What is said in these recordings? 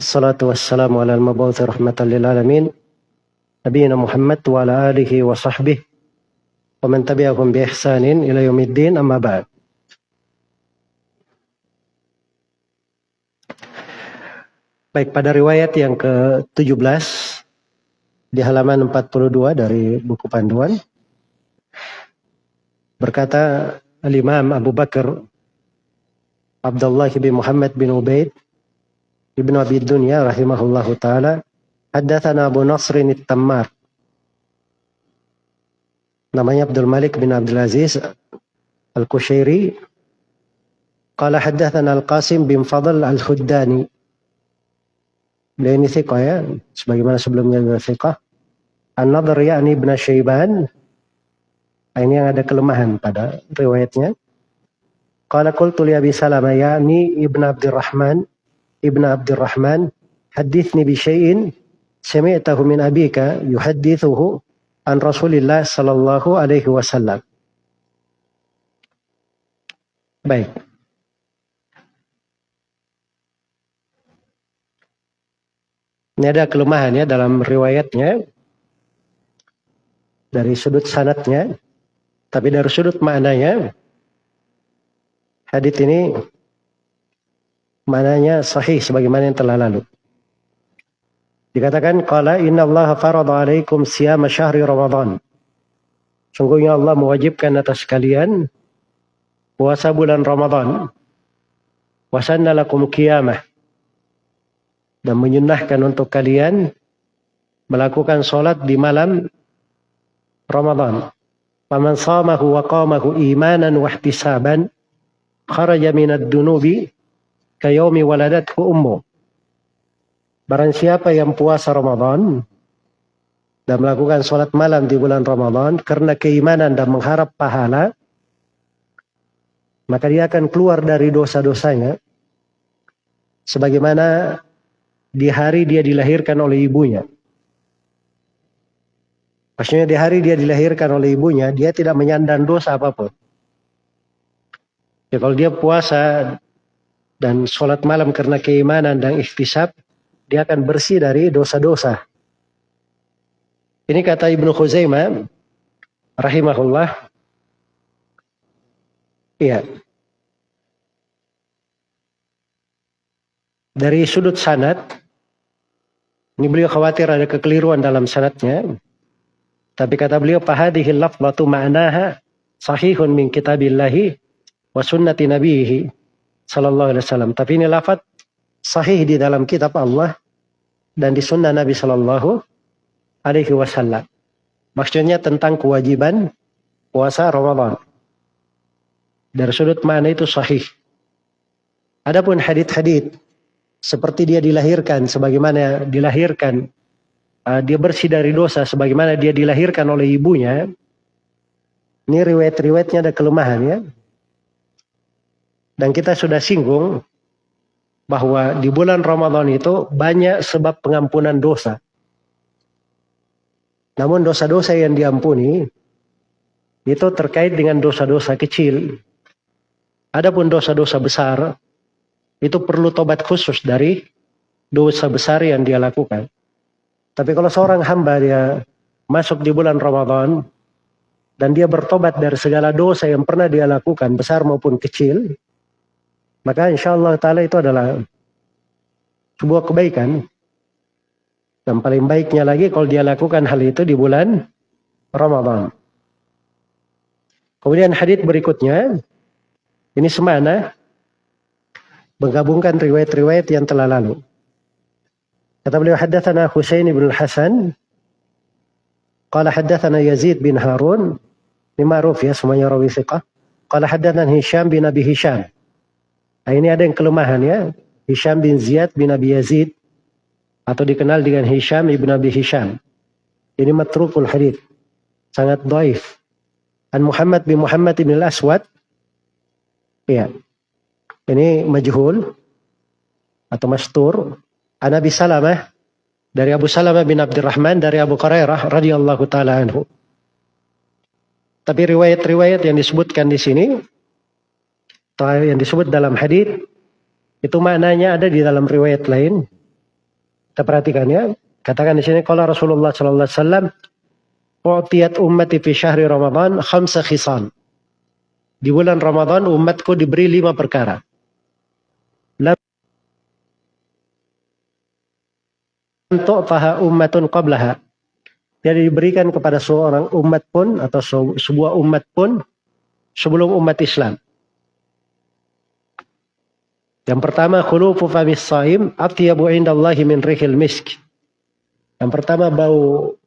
Assalatu wassalamu ala al-mabawthi rahmatan lil alamin. Nabiina Muhammad wa ala alihi wa sahbihi. Wa man tabi'ahum bi ihsanin ila yaumiddin amma ba'd. Baik, pada riwayat yang ke-17 di halaman 42 dari buku panduan berkata Al-Imam Abu Bakar Abdullah bin Muhammad bin Ubaid Ibn Abi Dunya rahimahullahu taala haddatsana Abu Nasr At-Tammar namanya Abdul Malik bin Abdul Aziz Al-Kushairi qala haddatsana Al-Qasim bin Fadl Al-Khuddani Beliau ini thiqah ya, sebagaimana sebelumnya juga thiqah. An-Nadhr yakni Ibn Syaiban. Nah, ini yang ada kelemahan pada riwayatnya. Qala qultu li Abi Salamah yakni Ibn Abdurrahman Ibn Abdurrahman hadithni bi syai'in sami'tahu min abika yuhaddithuhu an Rasulillah sallallahu alaihi wasallam. Baik. Ini ada kelemahan ya dalam riwayatnya dari sudut sanatnya, tapi dari sudut maknanya hadits ini maknanya sahih sebagaimana yang telah lalu. Dikatakan qala inna Allah farada alaikum siyama syahri Ramadan. Sungguhnya Allah mewajibkan atas kalian puasa bulan Ramadan. Wasanna lakum qiyamah dan menyunahkan untuk kalian melakukan sholat di malam Ramadan. Faman samahu wa qamahu imanan wa ihtisaban kharaja minad dunubi kayaumi waladathu ummu. Barang siapa yang puasa Ramadan dan melakukan sholat malam di bulan Ramadan karena keimanan dan mengharap pahala, maka dia akan keluar dari dosa-dosanya sebagaimana di hari dia dilahirkan oleh ibunya. Maksudnya di hari dia dilahirkan oleh ibunya, dia tidak menyandang dosa apa pun. Ya kalau dia puasa dan sholat malam karena keimanan dan ikhtisab, dia akan bersih dari dosa-dosa. Ini kata Ibnu Khuzaimah, rahimahullah. Iya. Dari sudut sanad, ini beliau khawatir ada kekeliruan dalam sanatnya. Tapi kata beliau, fahadihil lafzatu ma'naha sahihun min kitabillahi wa sunnati nabihi sallallahu alaihi wasallam. Tapi ini lafaz sahih di dalam kitab Allah dan di sunnah Nabi sallallahu alaihi wasallam. Maksudnya tentang kewajiban puasa Ramadan. Dari sudut mana itu sahih. Adapun hadith-hadith seperti dia dilahirkan sebagaimana dilahirkan uh, dia bersih dari dosa sebagaimana dia dilahirkan oleh ibunya ini riwayat-riwayatnya ada kelemahan ya dan kita sudah singgung bahwa di bulan Ramadan itu banyak sebab pengampunan dosa namun dosa-dosa yang diampuni itu terkait dengan dosa-dosa kecil adapun dosa-dosa besar itu perlu tobat khusus dari dosa besar yang dia lakukan. Tapi kalau seorang hamba dia masuk di bulan Ramadan dan dia bertobat dari segala dosa yang pernah dia lakukan, besar maupun kecil, maka insya Allah Ta'ala itu adalah sebuah kebaikan. Dan paling baiknya lagi kalau dia lakukan hal itu di bulan Ramadan. Kemudian hadits berikutnya, ini semana menggabungkan riwayat-riwayat yang telah lalu. Kata beliau haddatsana Husain bin Hasan qala haddatsana Yazid bin Harun ini ma'ruf ya semuanya rawi thiqah. Qala haddatsana Hisham bin Abi Hisham. Nah, ini ada yang kelemahan ya. Hisham bin Ziyad bin Abi Yazid atau dikenal dengan Hisham ibn Abi Hisham. Ini matrukul hadith. Sangat dhaif. An Muhammad bin Muhammad bin Al-Aswad. Iya. Ini majhul atau mastur. An Abi Salamah dari Abu Salamah bin Abdurrahman dari Abu Hurairah radhiyallahu taala anhu. Tapi riwayat-riwayat yang disebutkan di sini atau yang disebut dalam hadis itu maknanya ada di dalam riwayat lain Kita perhatikan ya. Katakan di sini kalau Rasulullah sallallahu alaihi wasallam U'tiyat ummati fi syahri Ramadan khamsa khisan. Di bulan Ramadan umatku diberi lima perkara. Lam tu'taha ummatun qablaha. Jadi diberikan kepada seorang umat pun atau sebuah umat pun sebelum umat Islam. Yang pertama khulufu famis saim atyabu indallahi min rihil misk. Yang pertama bau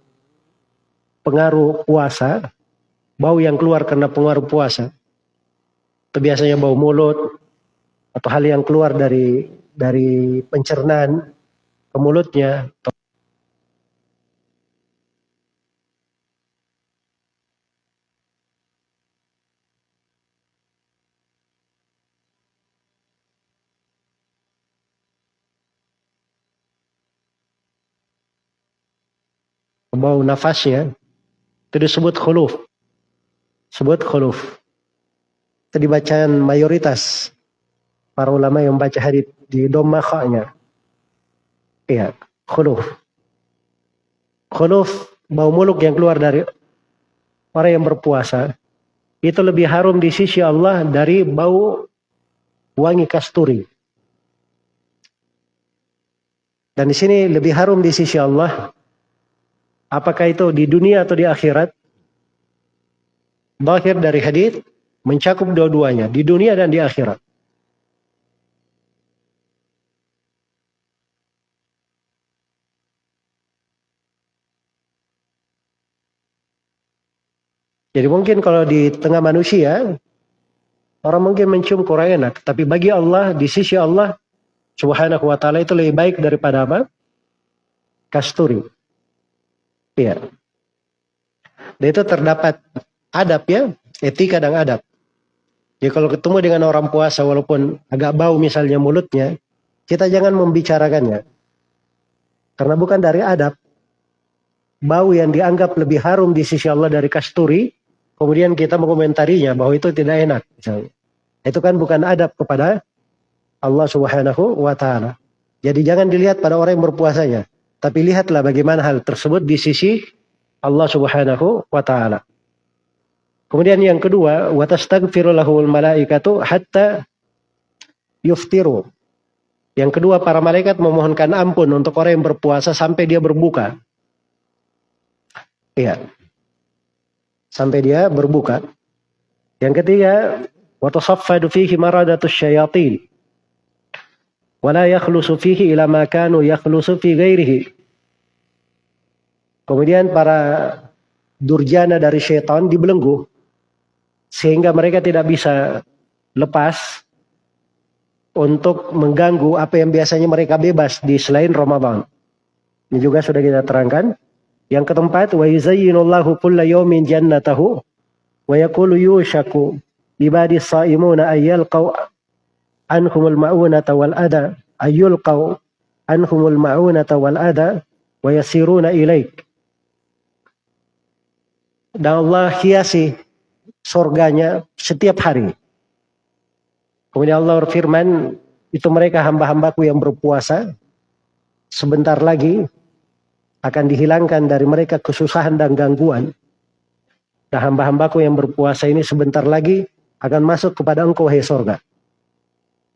pengaruh puasa, bau yang keluar karena pengaruh puasa. Itu biasanya bau mulut atau hal yang keluar dari dari pencernaan ke mulutnya bau nafasnya itu disebut khuluf. Sebut khuluf. Itu dibacaan mayoritas para ulama yang baca hadis di doma khaknya. Iya, khuluf. Khuluf bau muluk yang keluar dari orang yang berpuasa itu lebih harum di sisi Allah dari bau wangi kasturi. Dan di sini lebih harum di sisi Allah Apakah itu di dunia atau di akhirat? Bahir dari hadis mencakup dua-duanya, di dunia dan di akhirat. Jadi mungkin kalau di tengah manusia, orang mungkin mencium kurang enak. Tapi bagi Allah, di sisi Allah, subhanahu wa ta'ala itu lebih baik daripada apa? Kasturi. Iya. Dan itu terdapat adab ya, etika dan adab. Jadi kalau ketemu dengan orang puasa walaupun agak bau misalnya mulutnya, kita jangan membicarakannya. Karena bukan dari adab. Bau yang dianggap lebih harum di sisi Allah dari kasturi, kemudian kita mengomentarinya bahwa itu tidak enak. Misalnya. Itu kan bukan adab kepada Allah subhanahu wa ta'ala. Jadi jangan dilihat pada orang yang berpuasanya. Tapi lihatlah bagaimana hal tersebut di sisi Allah Subhanahu wa taala. Kemudian yang kedua, wa tastaghfiru lahul malaikatu hatta yuftiru. Yang kedua, para malaikat memohonkan ampun untuk orang yang berpuasa sampai dia berbuka. Iya. Sampai dia berbuka. Yang ketiga, wa tasaffadu fihi maradatus syayatin wala yakhlusu fihi ila ma yakhlusu fi ghairihi. Kemudian para durjana dari syaitan dibelenggu sehingga mereka tidak bisa lepas untuk mengganggu apa yang biasanya mereka bebas di selain Ramadan. Ini juga sudah kita terangkan. Yang keempat, wa yuzayyinullahu kulla yawmin jannatahu wa yaqulu yushaku ibadi saimuna ayyalqaw anhumul ma'unata wal ada ayyulqau anhumul ma'unata wal ada wa yasiruna ilaik. Dan Allah hiasi surganya setiap hari. Kemudian Allah berfirman, itu mereka hamba-hambaku yang berpuasa, sebentar lagi akan dihilangkan dari mereka kesusahan dan gangguan. Dan hamba-hambaku yang berpuasa ini sebentar lagi akan masuk kepada engkau, hai surga.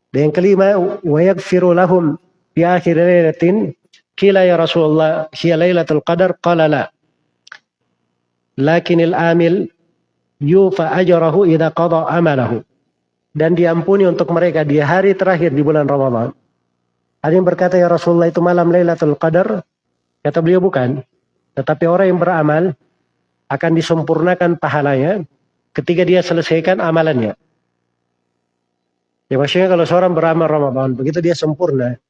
Dan yang kelima, wa yaghfiru lahum fi akhir lailatin kila ya Rasulullah hiya lailatul qadar qala la. Lakinil amil yufa ajrahu idza qada amalahu. Dan diampuni untuk mereka di hari terakhir di bulan Ramadan. Ada yang berkata ya Rasulullah itu malam Lailatul Qadar. Kata beliau bukan. Tetapi orang yang beramal akan disempurnakan pahalanya ketika dia selesaikan amalannya. Ya maksudnya kalau seorang beramal Ramadan, begitu dia sempurna,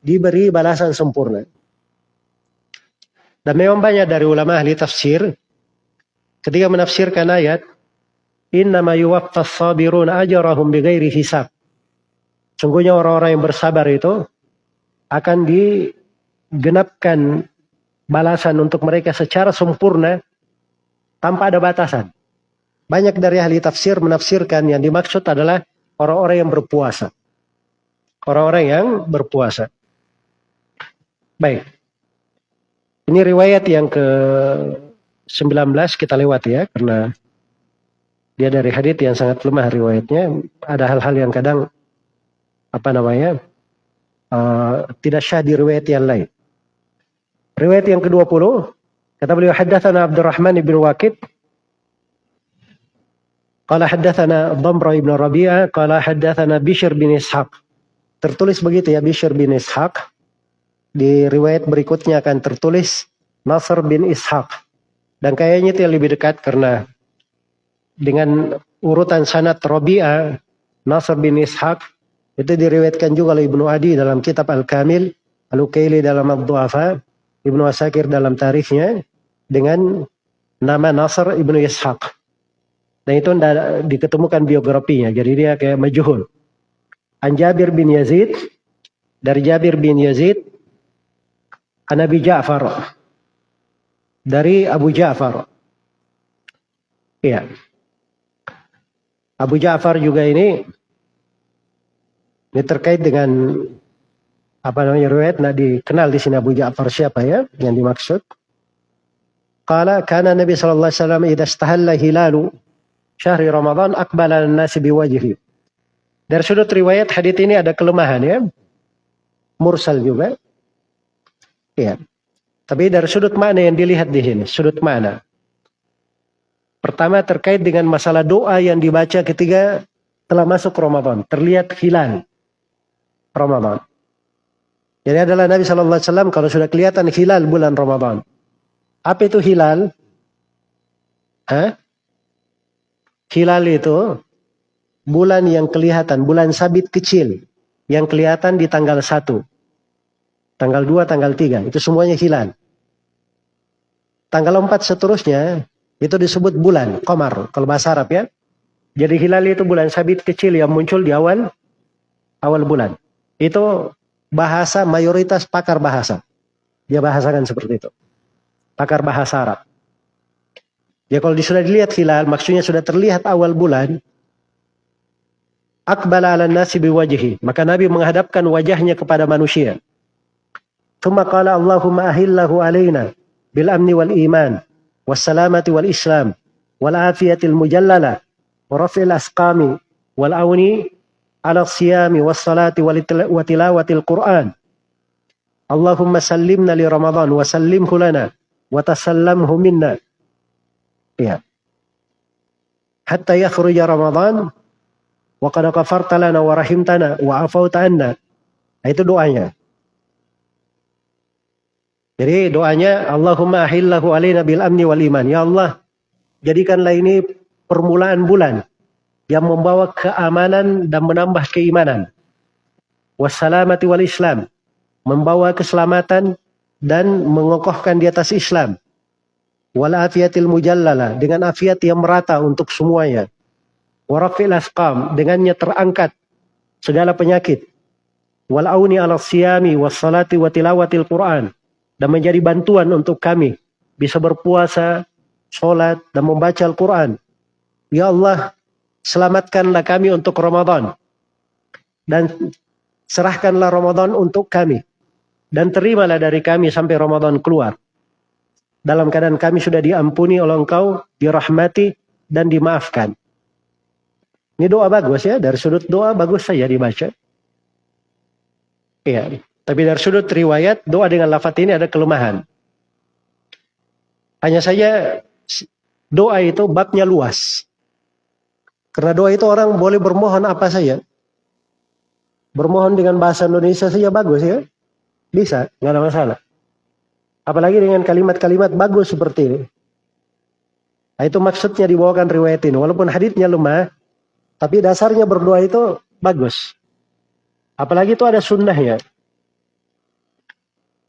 diberi balasan sempurna. Dan memang banyak dari ulama ahli tafsir, ketika menafsirkan ayat, Innama yuwaffas sabiruna ajarahum bighairi hisab. Sungguhnya orang-orang yang bersabar itu akan digenapkan balasan untuk mereka secara sempurna tanpa ada batasan. Banyak dari ahli tafsir menafsirkan yang dimaksud adalah orang-orang yang berpuasa. Orang-orang yang berpuasa. Baik. Ini riwayat yang ke 19 kita lewat ya karena dia dari hadits yang sangat lemah riwayatnya. Ada hal-hal yang kadang apa namanya uh, tidak syah di riwayat yang lain. Riwayat yang ke-20 kata beliau haddatsana Abdurrahman bin Waqid Qala haddatsana Dhamra ibn Rabi'ah qala haddatsana Bishr bin Ishaq. Tertulis begitu ya Bishr bin Ishaq. Di riwayat berikutnya akan tertulis Nasr bin Ishaq. Dan kayaknya itu yang lebih dekat karena dengan urutan sanad Rabi'ah Nasr bin Ishaq itu diriwayatkan juga oleh Ibnu Adi dalam kitab Al-Kamil, Al-Ukaili dalam Ad-Du'afa, Ibnu Asakir dalam tarikhnya dengan nama Nasr ibnu Ishaq. Dan itu diketemukan biografinya. Jadi dia kayak majuhul. An Jabir bin Yazid. Dari Jabir bin Yazid. An Abi Ja'far. Dari Abu Ja'far. Iya. Abu Ja'far juga ini. Ini terkait dengan apa namanya riwayat nah dikenal di sini Abu Ja'far siapa ya yang dimaksud. Qala kana Nabi sallallahu alaihi wasallam hilalu syahri Ramadan akbala nasi biwajhi. Dari sudut riwayat hadis ini ada kelemahan ya. Mursal juga. Ya. Tapi dari sudut mana yang dilihat di sini, sudut mana? Pertama terkait dengan masalah doa yang dibaca ketika telah masuk Ramadan, terlihat hilal Ramadan. Jadi adalah Nabi Wasallam kalau sudah kelihatan hilal bulan Ramadan. Apa itu hilal? Hah? Hilal itu bulan yang kelihatan, bulan sabit kecil yang kelihatan di tanggal 1. Tanggal 2, tanggal 3, itu semuanya hilal. Tanggal 4 seterusnya itu disebut bulan, komar, kalau bahasa Arab ya. Jadi hilal itu bulan sabit kecil yang muncul di awal awal bulan. Itu bahasa mayoritas pakar bahasa. Dia bahasakan seperti itu. Pakar bahasa Arab. Ya kalau sudah dilihat hilal, maksudnya sudah terlihat awal bulan, akbala ala nasi biwajhi. Maka Nabi menghadapkan wajahnya kepada manusia. Thumma qala Allahumma ahillahu alaina bil amni wal iman was salamati wal islam wal afiyatil mujallala wa rafil asqami wal auni ala siyami was salati wa tilawatil Qur'an. Allahumma sallimna li Ramadan wa sallimhu lana wa tasallamhu minna Ya. Hatta yakhruja Ramadan wa qad ghafarta lana wa rahimtana wa afauta. Nah, itu doanya. Jadi doanya Allahumma ahillahu alaina bil amni wal iman. Ya Allah, jadikanlah ini permulaan bulan yang membawa keamanan dan menambah keimanan. Wassalamati wal Islam, membawa keselamatan dan mengokohkan di atas Islam wal afiyatil mujallala dengan afiat yang merata untuk semuanya. Warafil asqam dengannya terangkat segala penyakit. Wal auni ala siyami was salati wa tilawatil Quran dan menjadi bantuan untuk kami bisa berpuasa, sholat dan membaca Al-Quran. Ya Allah, selamatkanlah kami untuk Ramadan dan serahkanlah Ramadan untuk kami dan terimalah dari kami sampai Ramadan keluar dalam keadaan kami sudah diampuni oleh engkau, dirahmati, dan dimaafkan. Ini doa bagus ya, dari sudut doa bagus saja dibaca. Iya, tapi dari sudut riwayat, doa dengan lafaz ini ada kelemahan. Hanya saja doa itu babnya luas. Karena doa itu orang boleh bermohon apa saja. Bermohon dengan bahasa Indonesia saja bagus ya. Bisa, nggak ada masalah. Apalagi dengan kalimat-kalimat bagus seperti ini. Nah, itu maksudnya dibawakan riwayat ini. Walaupun haditnya lemah, tapi dasarnya berdoa itu bagus. Apalagi itu ada sunnahnya.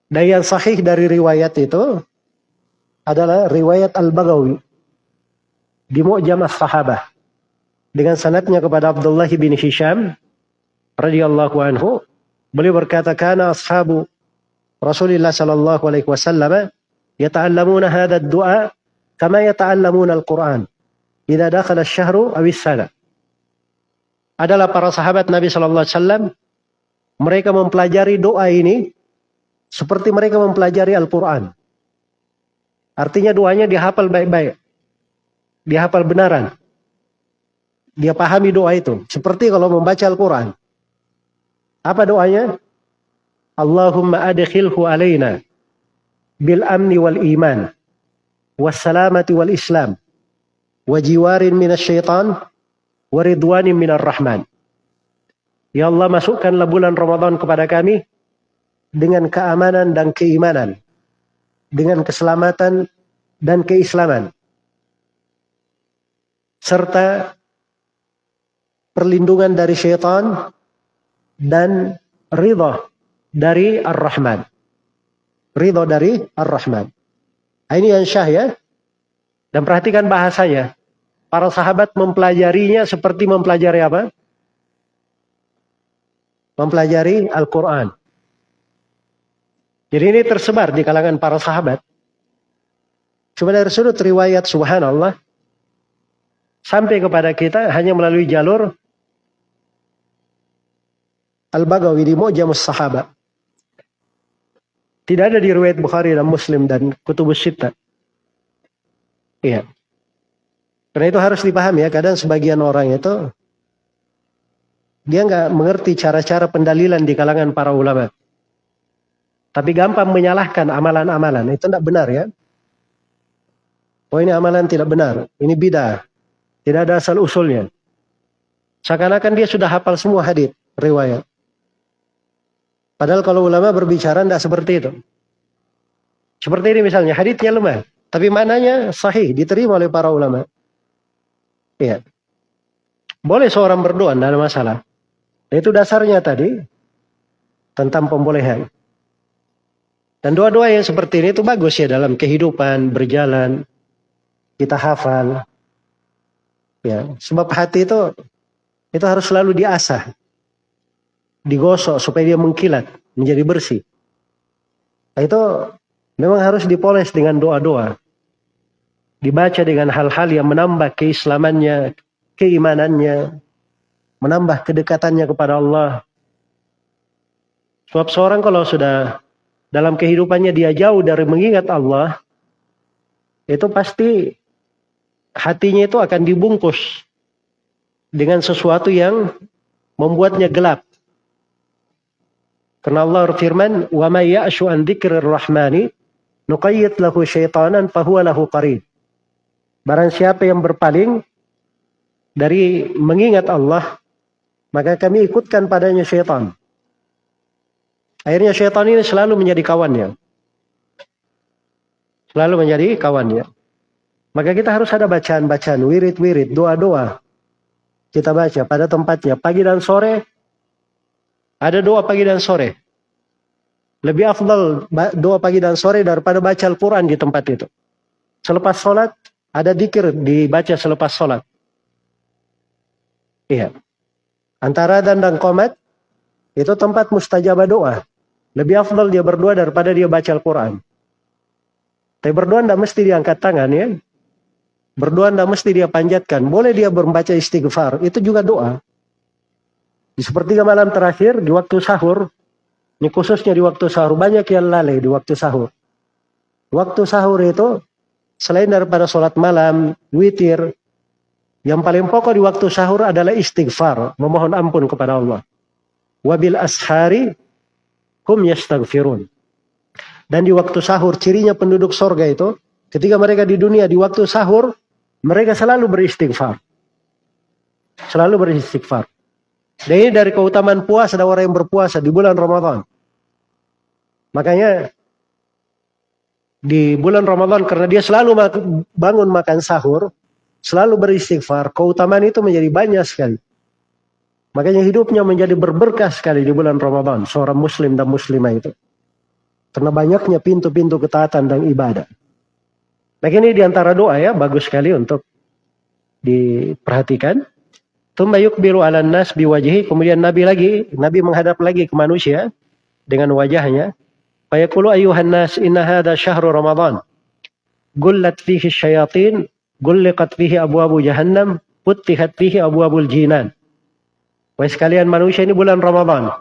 Dan yang sahih dari riwayat itu adalah riwayat Al-Bagawi di Mu'jam sahabah dengan sanatnya kepada Abdullah bin Hisham radhiyallahu anhu beliau berkata kana ashabu Rasulullah sallallahu alaihi wasallam yata'allamuna hadha ad-du'a kama yata'allamuna al-Qur'an idza dakhala asy-syahru aw sana adalah para sahabat Nabi sallallahu alaihi wasallam mereka mempelajari doa ini seperti mereka mempelajari Al-Quran. Artinya doanya dihafal baik-baik. Dihafal benaran. Dia pahami doa itu. Seperti kalau membaca Al-Quran. Apa doanya? Allahumma adkhilhu alaina bil amni wal iman wassalamati wal islam wajiwarin minasyaitan waridwanin minar rahman. Ya Allah masukkanlah bulan Ramadan kepada kami dengan keamanan dan keimanan. Dengan keselamatan dan keislaman. Serta perlindungan dari syaitan dan ridha dari Ar-Rahman. Ridho dari Ar-Rahman. Nah, ini yang syah ya. Dan perhatikan bahasanya. Para sahabat mempelajarinya seperti mempelajari apa? Mempelajari Al-Quran. Jadi ini tersebar di kalangan para sahabat. Cuma dari sudut riwayat subhanallah. Sampai kepada kita hanya melalui jalur Al-Bagawi di Mu'jamus Sahabat. Tidak ada di riwayat Bukhari dan Muslim dan Kutubus Sittah. Iya. Karena itu harus dipahami ya, kadang sebagian orang itu dia nggak mengerti cara-cara pendalilan di kalangan para ulama. Tapi gampang menyalahkan amalan-amalan. Itu tidak benar ya. Oh ini amalan tidak benar. Ini bidah. Tidak ada asal usulnya. Seakan-akan dia sudah hafal semua hadis riwayat. Padahal kalau ulama berbicara tidak seperti itu. Seperti ini misalnya, haditsnya lemah. Tapi mananya sahih, diterima oleh para ulama. Iya. Boleh seorang berdoa, tidak ada masalah. Itu dasarnya tadi, tentang pembolehan. Dan doa-doa yang seperti ini itu bagus ya dalam kehidupan, berjalan, kita hafal. Ya, sebab hati itu itu harus selalu diasah digosok supaya dia mengkilat, menjadi bersih. Nah, itu memang harus dipoles dengan doa-doa. Dibaca dengan hal-hal yang menambah keislamannya, keimanannya, menambah kedekatannya kepada Allah. Sebab seorang kalau sudah dalam kehidupannya dia jauh dari mengingat Allah, itu pasti hatinya itu akan dibungkus dengan sesuatu yang membuatnya gelap. Karena Allah berfirman, "Wa may ya'shu an dzikrir rahmani nuqayyid lahu syaitanan fahuwa lahu qarin." Barang siapa yang berpaling dari mengingat Allah, maka kami ikutkan padanya syaitan. Akhirnya syaitan ini selalu menjadi kawannya. Selalu menjadi kawannya. Maka kita harus ada bacaan-bacaan, wirid-wirid, doa-doa. Kita baca pada tempatnya pagi dan sore ada doa pagi dan sore. Lebih afdal doa pagi dan sore daripada baca Al-Quran di tempat itu. Selepas sholat, ada dikir dibaca selepas sholat. Iya. Antara dan dan komat, itu tempat mustajabah doa. Lebih afdal dia berdoa daripada dia baca Al-Quran. Tapi berdoa tidak mesti diangkat tangan ya. Berdoa tidak mesti dia panjatkan. Boleh dia membaca istighfar. Itu juga doa. Di sepertiga malam terakhir, di waktu sahur, ini khususnya di waktu sahur, banyak yang lalai di waktu sahur. Waktu sahur itu, selain daripada sholat malam, witir, yang paling pokok di waktu sahur adalah istighfar, memohon ampun kepada Allah. Wabil ashari hum yastaghfirun. Dan di waktu sahur, cirinya penduduk sorga itu, ketika mereka di dunia, di waktu sahur, mereka selalu beristighfar. Selalu beristighfar. Dan ini dari keutamaan puasa ada orang yang berpuasa di bulan Ramadan. Makanya di bulan Ramadan karena dia selalu bangun makan sahur, selalu beristighfar, keutamaan itu menjadi banyak sekali. Makanya hidupnya menjadi berberkah sekali di bulan Ramadan, seorang muslim dan muslimah itu. Karena banyaknya pintu-pintu ketaatan dan ibadah. Nah ini di antara doa ya, bagus sekali untuk diperhatikan. Tumma yukbiru ala nas biwajhi. Kemudian Nabi lagi, Nabi menghadap lagi ke manusia dengan wajahnya. Fayaqulu ayuhan nas inna hadha syahru Ramadan. Gullat fihi syayatin, gulliqat fihi abu-abu jahannam, puttihat fihi abu-abul jinan. Wahai sekalian manusia ini bulan Ramadan.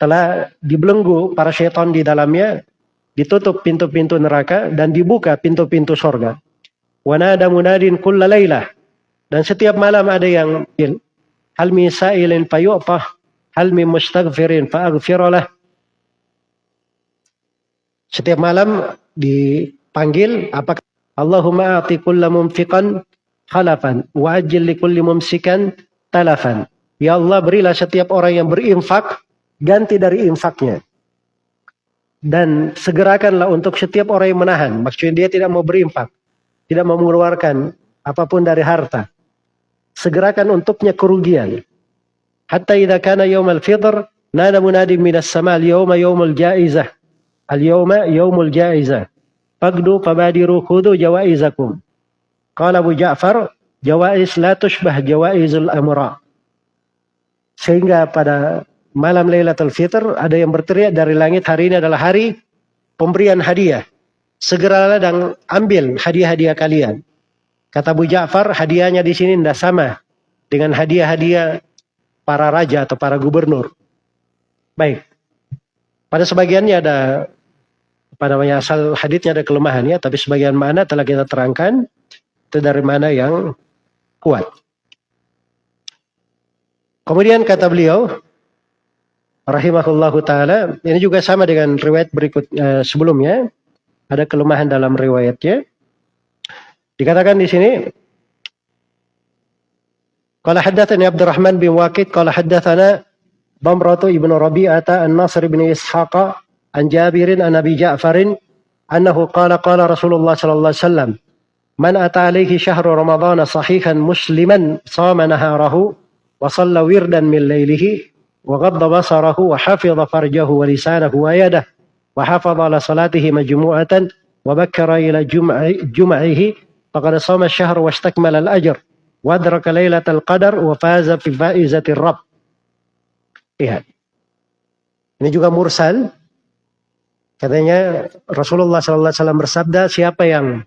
telah dibelenggu para syaitan di dalamnya, ditutup pintu-pintu neraka dan dibuka pintu-pintu sorga. Wanada munadin kulla laylah. Dan setiap malam ada yang hal min sa'ilin hal min mustaghfirin fa'aghfiralah. Setiap malam dipanggil apakah Allahumma a'ti kulla mumfiqan khalafan wa li kulli mumsikan talafan. Ya Allah berilah setiap orang yang berinfak ganti dari infaknya. Dan segerakanlah untuk setiap orang yang menahan. Maksudnya dia tidak mau berinfak. Tidak mau mengeluarkan apa pun dari harta. Segerakan untuknya kerugian. Hatta idha kana yawmal fitr. Nada munadi minas sama al-yawma yawmul jaizah. Al-yawma yawmul jaizah. Fagdu fabadiru khudu jawaizakum. Qala Abu Ja'far. Jawaiz la tushbah jawaizul amra. Sehingga pada malam Lailatul Fitr ada yang berteriak dari langit hari ini adalah hari pemberian hadiah. Segeralah dan ambil hadiah-hadiah kalian. Kata Abu Ja'far, hadiahnya di sini tidak sama dengan hadiah-hadiah para raja atau para gubernur. Baik. Pada sebagiannya ada pada namanya asal hadisnya ada kelemahannya, tapi sebagian mana telah kita terangkan itu dari mana yang kuat. Kemudian kata beliau, rahimahullahu taala. Ini juga sama dengan riwayat berikut uh, sebelumnya. Ada kelemahan dalam riwayatnya. Dikatakan di sini Qala haddatsani Abdurrahman bin Waqid qala haddatsana Bamratu ibnu Rabi'ata an-Nasr bin Ishaq an Jabirin an Abi Ja'farin annahu qala qala Rasulullah sallallahu alaihi wasallam man ata alaihi syahru ramadhana sahihan musliman sama naharahu wa shalla wirdan min lailihi وغض بصره وحفظ فرجه ولسانه ويده وحفظ على صلاته مجموعة وبكر فقد صام الشهر واستكمل الأجر وأدرك ليلة القدر وفاز في فائزة الرب Ini juga mursal. Katanya Rasulullah sallallahu alaihi wasallam bersabda, siapa yang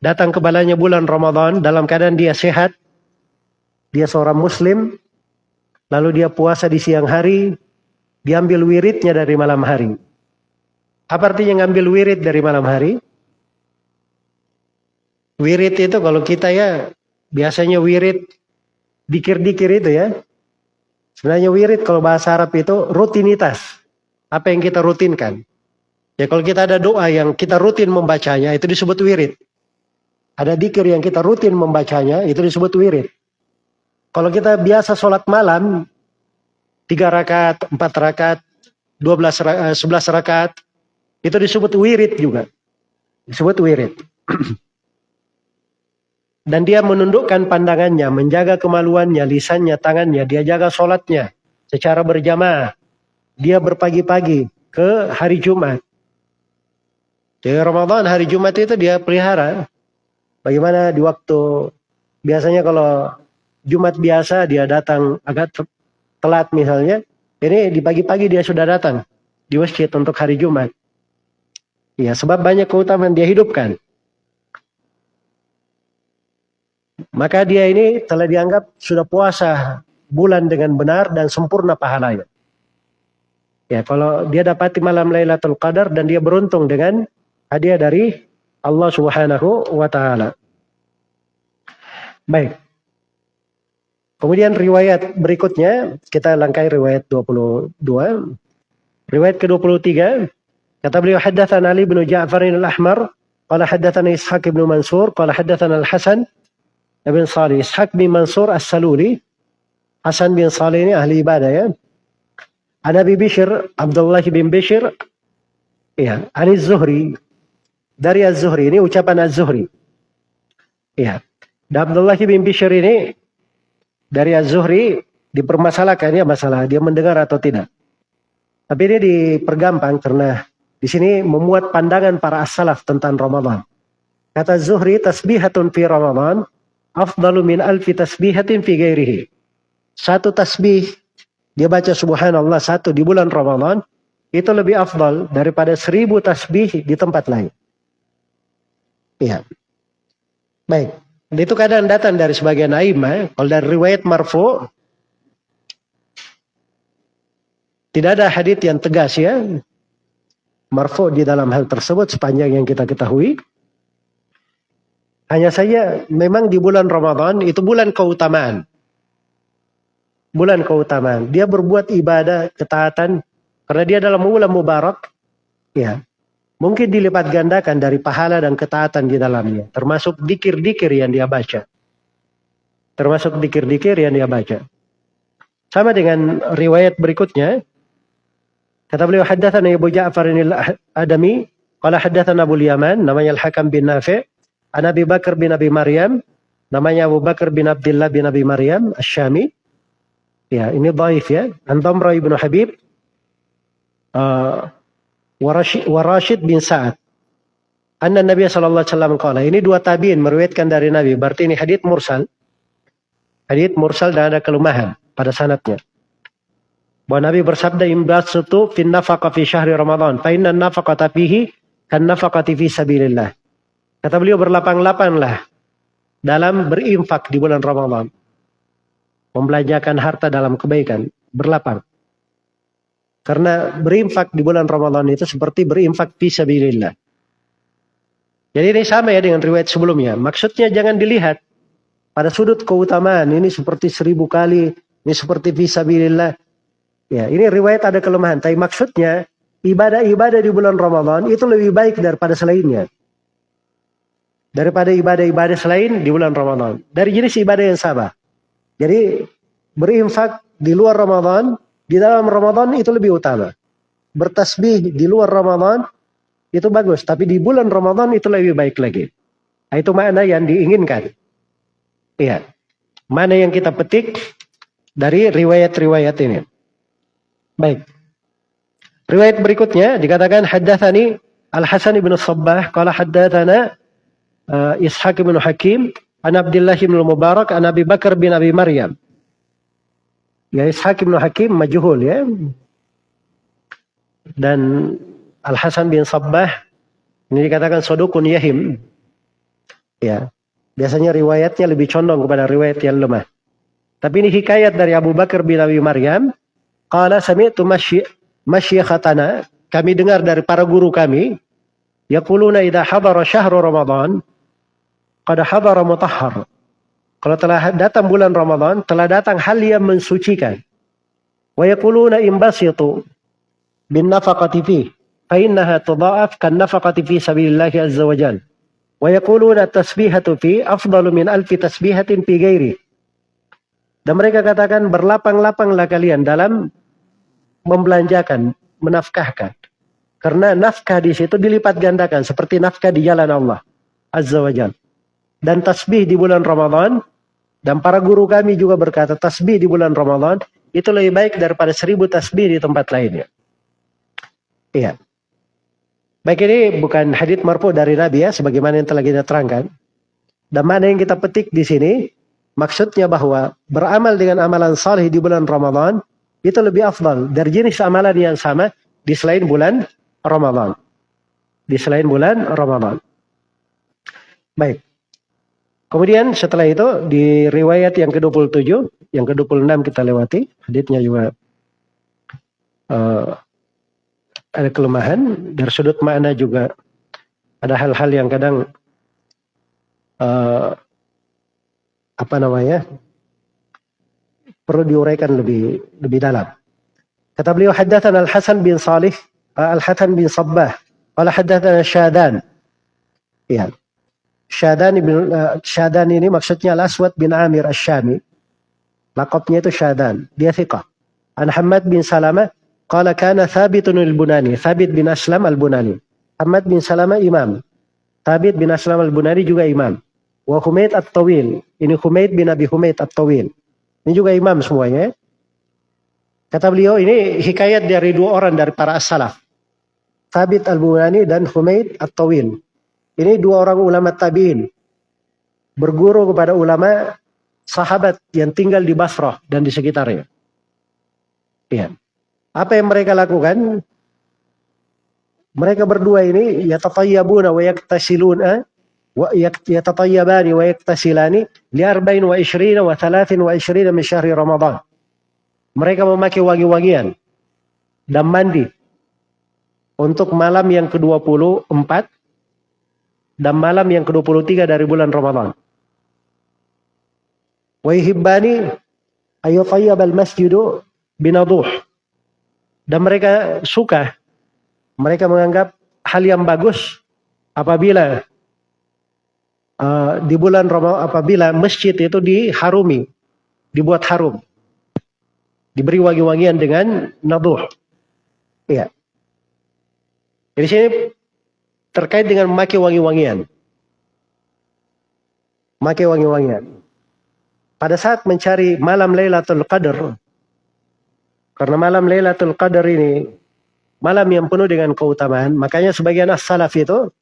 datang kepadanya bulan Ramadan dalam keadaan dia sehat, dia seorang muslim, lalu dia puasa di siang hari, diambil wiridnya dari malam hari. Apa artinya ngambil wirid dari malam hari? Wirid itu kalau kita ya biasanya wirid dikir-dikir itu ya. Sebenarnya wirid kalau bahasa Arab itu rutinitas. Apa yang kita rutinkan. Ya kalau kita ada doa yang kita rutin membacanya itu disebut wirid. Ada dikir yang kita rutin membacanya itu disebut wirid. Kalau kita biasa sholat malam, tiga rakaat, empat rakaat, dua belas, eh, sebelas rakaat, itu disebut wirid juga. Disebut wirid. Dan dia menundukkan pandangannya, menjaga kemaluannya, lisannya, tangannya, dia jaga sholatnya secara berjamaah. Dia berpagi-pagi ke hari Jumat. Jadi Ramadan hari Jumat itu dia pelihara. Bagaimana di waktu biasanya kalau Jumat biasa dia datang agak telat misalnya, ini di pagi-pagi dia sudah datang di masjid untuk hari Jumat. Ya, sebab banyak keutamaan dia hidupkan. Maka dia ini telah dianggap sudah puasa bulan dengan benar dan sempurna pahalanya. Ya, kalau dia dapati malam Lailatul Qadar dan dia beruntung dengan hadiah dari Allah Subhanahu wa taala. Baik. Kemudian riwayat berikutnya, kita langkai riwayat 22. Riwayat ke-23, kata beliau haddatsan Ali bin Ja'far al-Ahmar, qala haddatsana Ishaq bin Mansur, qala haddatsana Al-Hasan bin Salih. Ishaq bin Mansur As-Saluli, Hasan bin Salih ini ahli ibadah ya. An Abi Bishr, Abdullah bin Bishr, ya, Ani Zuhri, dari Az-Zuhri, ini ucapan Az-Zuhri. Ya, dan Abdullah bin Bishr ini dari Az-Zuhri dipermasalahkan ya masalah dia mendengar atau tidak. Tapi ini dipergampang karena di sini memuat pandangan para as-salaf tentang Ramadan. Kata Zuhri tasbihatun fi Ramadan afdalu min alfi tasbihatin fi ghairihi. Satu tasbih dia baca subhanallah satu di bulan Ramadan itu lebih afdal daripada seribu tasbih di tempat lain. Iya. Baik. Itu kadang datang dari sebagian aima. Kalau dari riwayat marfu, Tidak ada hadis yang tegas ya. Marfu di dalam hal tersebut sepanjang yang kita ketahui. Hanya saja memang di bulan Ramadan itu bulan keutamaan. Bulan keutamaan. Dia berbuat ibadah, ketaatan karena dia dalam bulan mubarak. Ya. Mungkin dilipat gandakan dari pahala dan ketaatan di dalamnya. Termasuk dikir-dikir yang dia baca. Termasuk dikir-dikir yang dia baca. Sama dengan riwayat berikutnya. Kata beliau haddatsana Abu Ja'far al-Adami qala haddatsana Abu Yaman namanya Al-Hakam bin Nafi' an Abi Bakar bin Abi Maryam namanya Abu Bakar bin Abdullah bin Abi Maryam Asy-Syami. Ya, ini dhaif ya. An Damra bin Habib uh, Warashid bin Sa'ad. Anna Nabi sallallahu alaihi wasallam qala. Ini dua tabi'in meriwayatkan dari Nabi. Berarti ini hadits mursal. Hadits mursal dan ada kelemahan pada sanatnya. Bahwa Nabi bersabda imbasutu fin nafaqa fi syahri Ramadan. Fa inna nafaqata fihi kan nafaqati fi sabilillah. Kata beliau berlapang-lapanglah dalam berinfak di bulan Ramadan. Membelanjakan harta dalam kebaikan. Berlapang. Karena berinfak di bulan Ramadan itu seperti berinfak fi sabilillah. Jadi ini sama ya dengan riwayat sebelumnya. Maksudnya jangan dilihat pada sudut keutamaan. Ini seperti seribu kali ini seperti visabilillah. Ya, ini riwayat ada kelemahan. Tapi maksudnya ibadah-ibadah di bulan Ramadan itu lebih baik daripada selainnya. Daripada ibadah-ibadah selain di bulan Ramadan. Dari jenis ibadah yang sama. Jadi berinfak di luar Ramadan, di dalam Ramadan itu lebih utama. Bertasbih di luar Ramadan itu bagus, tapi di bulan Ramadan itu lebih baik lagi. Nah, itu makna yang diinginkan. Iya. Mana yang kita petik dari riwayat-riwayat ini. Baik. Riwayat berikutnya dikatakan haddatsani Al-Hasan bin Sabbah qala haddatsana uh, Ishaq bin Hakim an Abdullah bin Mubarak an Abi Bakar bin Abi Maryam. Ya Ishaq bin Hakim majhul ya. Dan Al-Hasan bin Sabbah ini dikatakan sodukun yahim. Ya. Biasanya riwayatnya lebih condong kepada riwayat yang lemah. Tapi ini hikayat dari Abu Bakar bin Abi Maryam. Qala sami'tu masyikhatana. Kami dengar dari para guru kami. Yaquluna idha hadara syahru Ramadan. Qad hadara mutahhar. Kalau telah datang bulan Ramadan, telah datang hal yang mensucikan. Wa yaquluna imbasitu bin nafaqati fi. Fa innaha tudha'af kan nafaqati fi sabilillahi azza wa jal. Wa tasbihatu fi afdalu min alfi tasbihatin fi ghairi. Dan mereka katakan berlapang-lapanglah kalian dalam membelanjakan, menafkahkan. Karena nafkah di situ dilipat gandakan seperti nafkah di jalan Allah Azza wa Jal. Dan tasbih di bulan Ramadan dan para guru kami juga berkata tasbih di bulan Ramadan itu lebih baik daripada seribu tasbih di tempat lainnya. Iya. Baik ini bukan hadits marfu dari Nabi ya, sebagaimana yang telah kita terangkan. Dan mana yang kita petik di sini, Maksudnya bahwa beramal dengan amalan saleh di bulan Ramadan itu lebih afdal dari jenis amalan yang sama di selain bulan Ramadan. Di selain bulan Ramadan. Baik. Kemudian setelah itu di riwayat yang ke-27, yang ke-26 kita lewati, haditsnya juga uh, ada kelemahan dari sudut makna juga ada hal-hal yang kadang uh, apa namanya perlu diuraikan lebih lebih dalam. Kata beliau haddatsana Al-Hasan bin Salih Al-Hasan bin Sabbah qala haddatsana Syadan. Ya. Syadan bin uh, Syadan ini maksudnya Al-Aswad bin Amir Asy-Syami. Laqabnya itu Syadan. Dia thiqah. An Hamad bin Salama qala kana Thabitun al-Bunani. Thabit bin Aslam al-Bunani. Hamad bin Salama imam. Thabit bin Aslam al-Bunani juga imam. Wa Humaid At-Tawil. Ini Humaid bin Abi Humaid At-Tawil. Ini juga imam semuanya. Kata beliau ini hikayat dari dua orang dari para as-salaf. Thabit Al-Bunani dan Humaid At-Tawil. Ini dua orang ulama tabi'in. Berguru kepada ulama sahabat yang tinggal di Basrah dan di sekitarnya. Ya. Apa yang mereka lakukan? Mereka berdua ini ya tatayyabuna wa yaktasiluna wa yatatayyabani wa yaktasilani li arba'in wa ishrina wa thalathin wa ishrina min syahri Ramadan. Mereka memakai wangi-wangian dan mandi untuk malam yang ke-24 dan malam yang ke-23 dari bulan Ramadan. Wa yuhibbani ayyutayyab al-masjidu binaduh. Dan mereka suka, mereka menganggap hal yang bagus apabila uh, di bulan Ramadan apabila masjid itu diharumi, dibuat harum. Diberi wangi-wangian dengan naduh. Iya. Jadi sini terkait dengan memakai wangi-wangian. Memakai wangi-wangian. Pada saat mencari malam Lailatul Qadar, karena malam Lailatul Qadar ini malam yang penuh dengan keutamaan, makanya sebagian as-salaf itu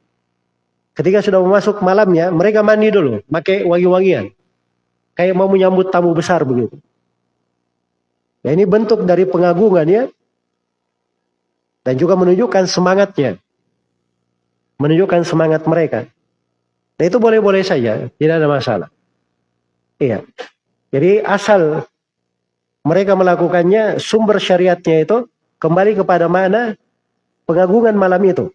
ketika sudah masuk malamnya, mereka mandi dulu, pakai wangi-wangian. Kayak mau menyambut tamu besar begitu. Ya ini bentuk dari pengagungan ya. Dan juga menunjukkan semangatnya. Menunjukkan semangat mereka. Dan itu boleh-boleh saja, tidak ada masalah. Iya. Jadi asal mereka melakukannya, sumber syariatnya itu kembali kepada mana pengagungan malam itu.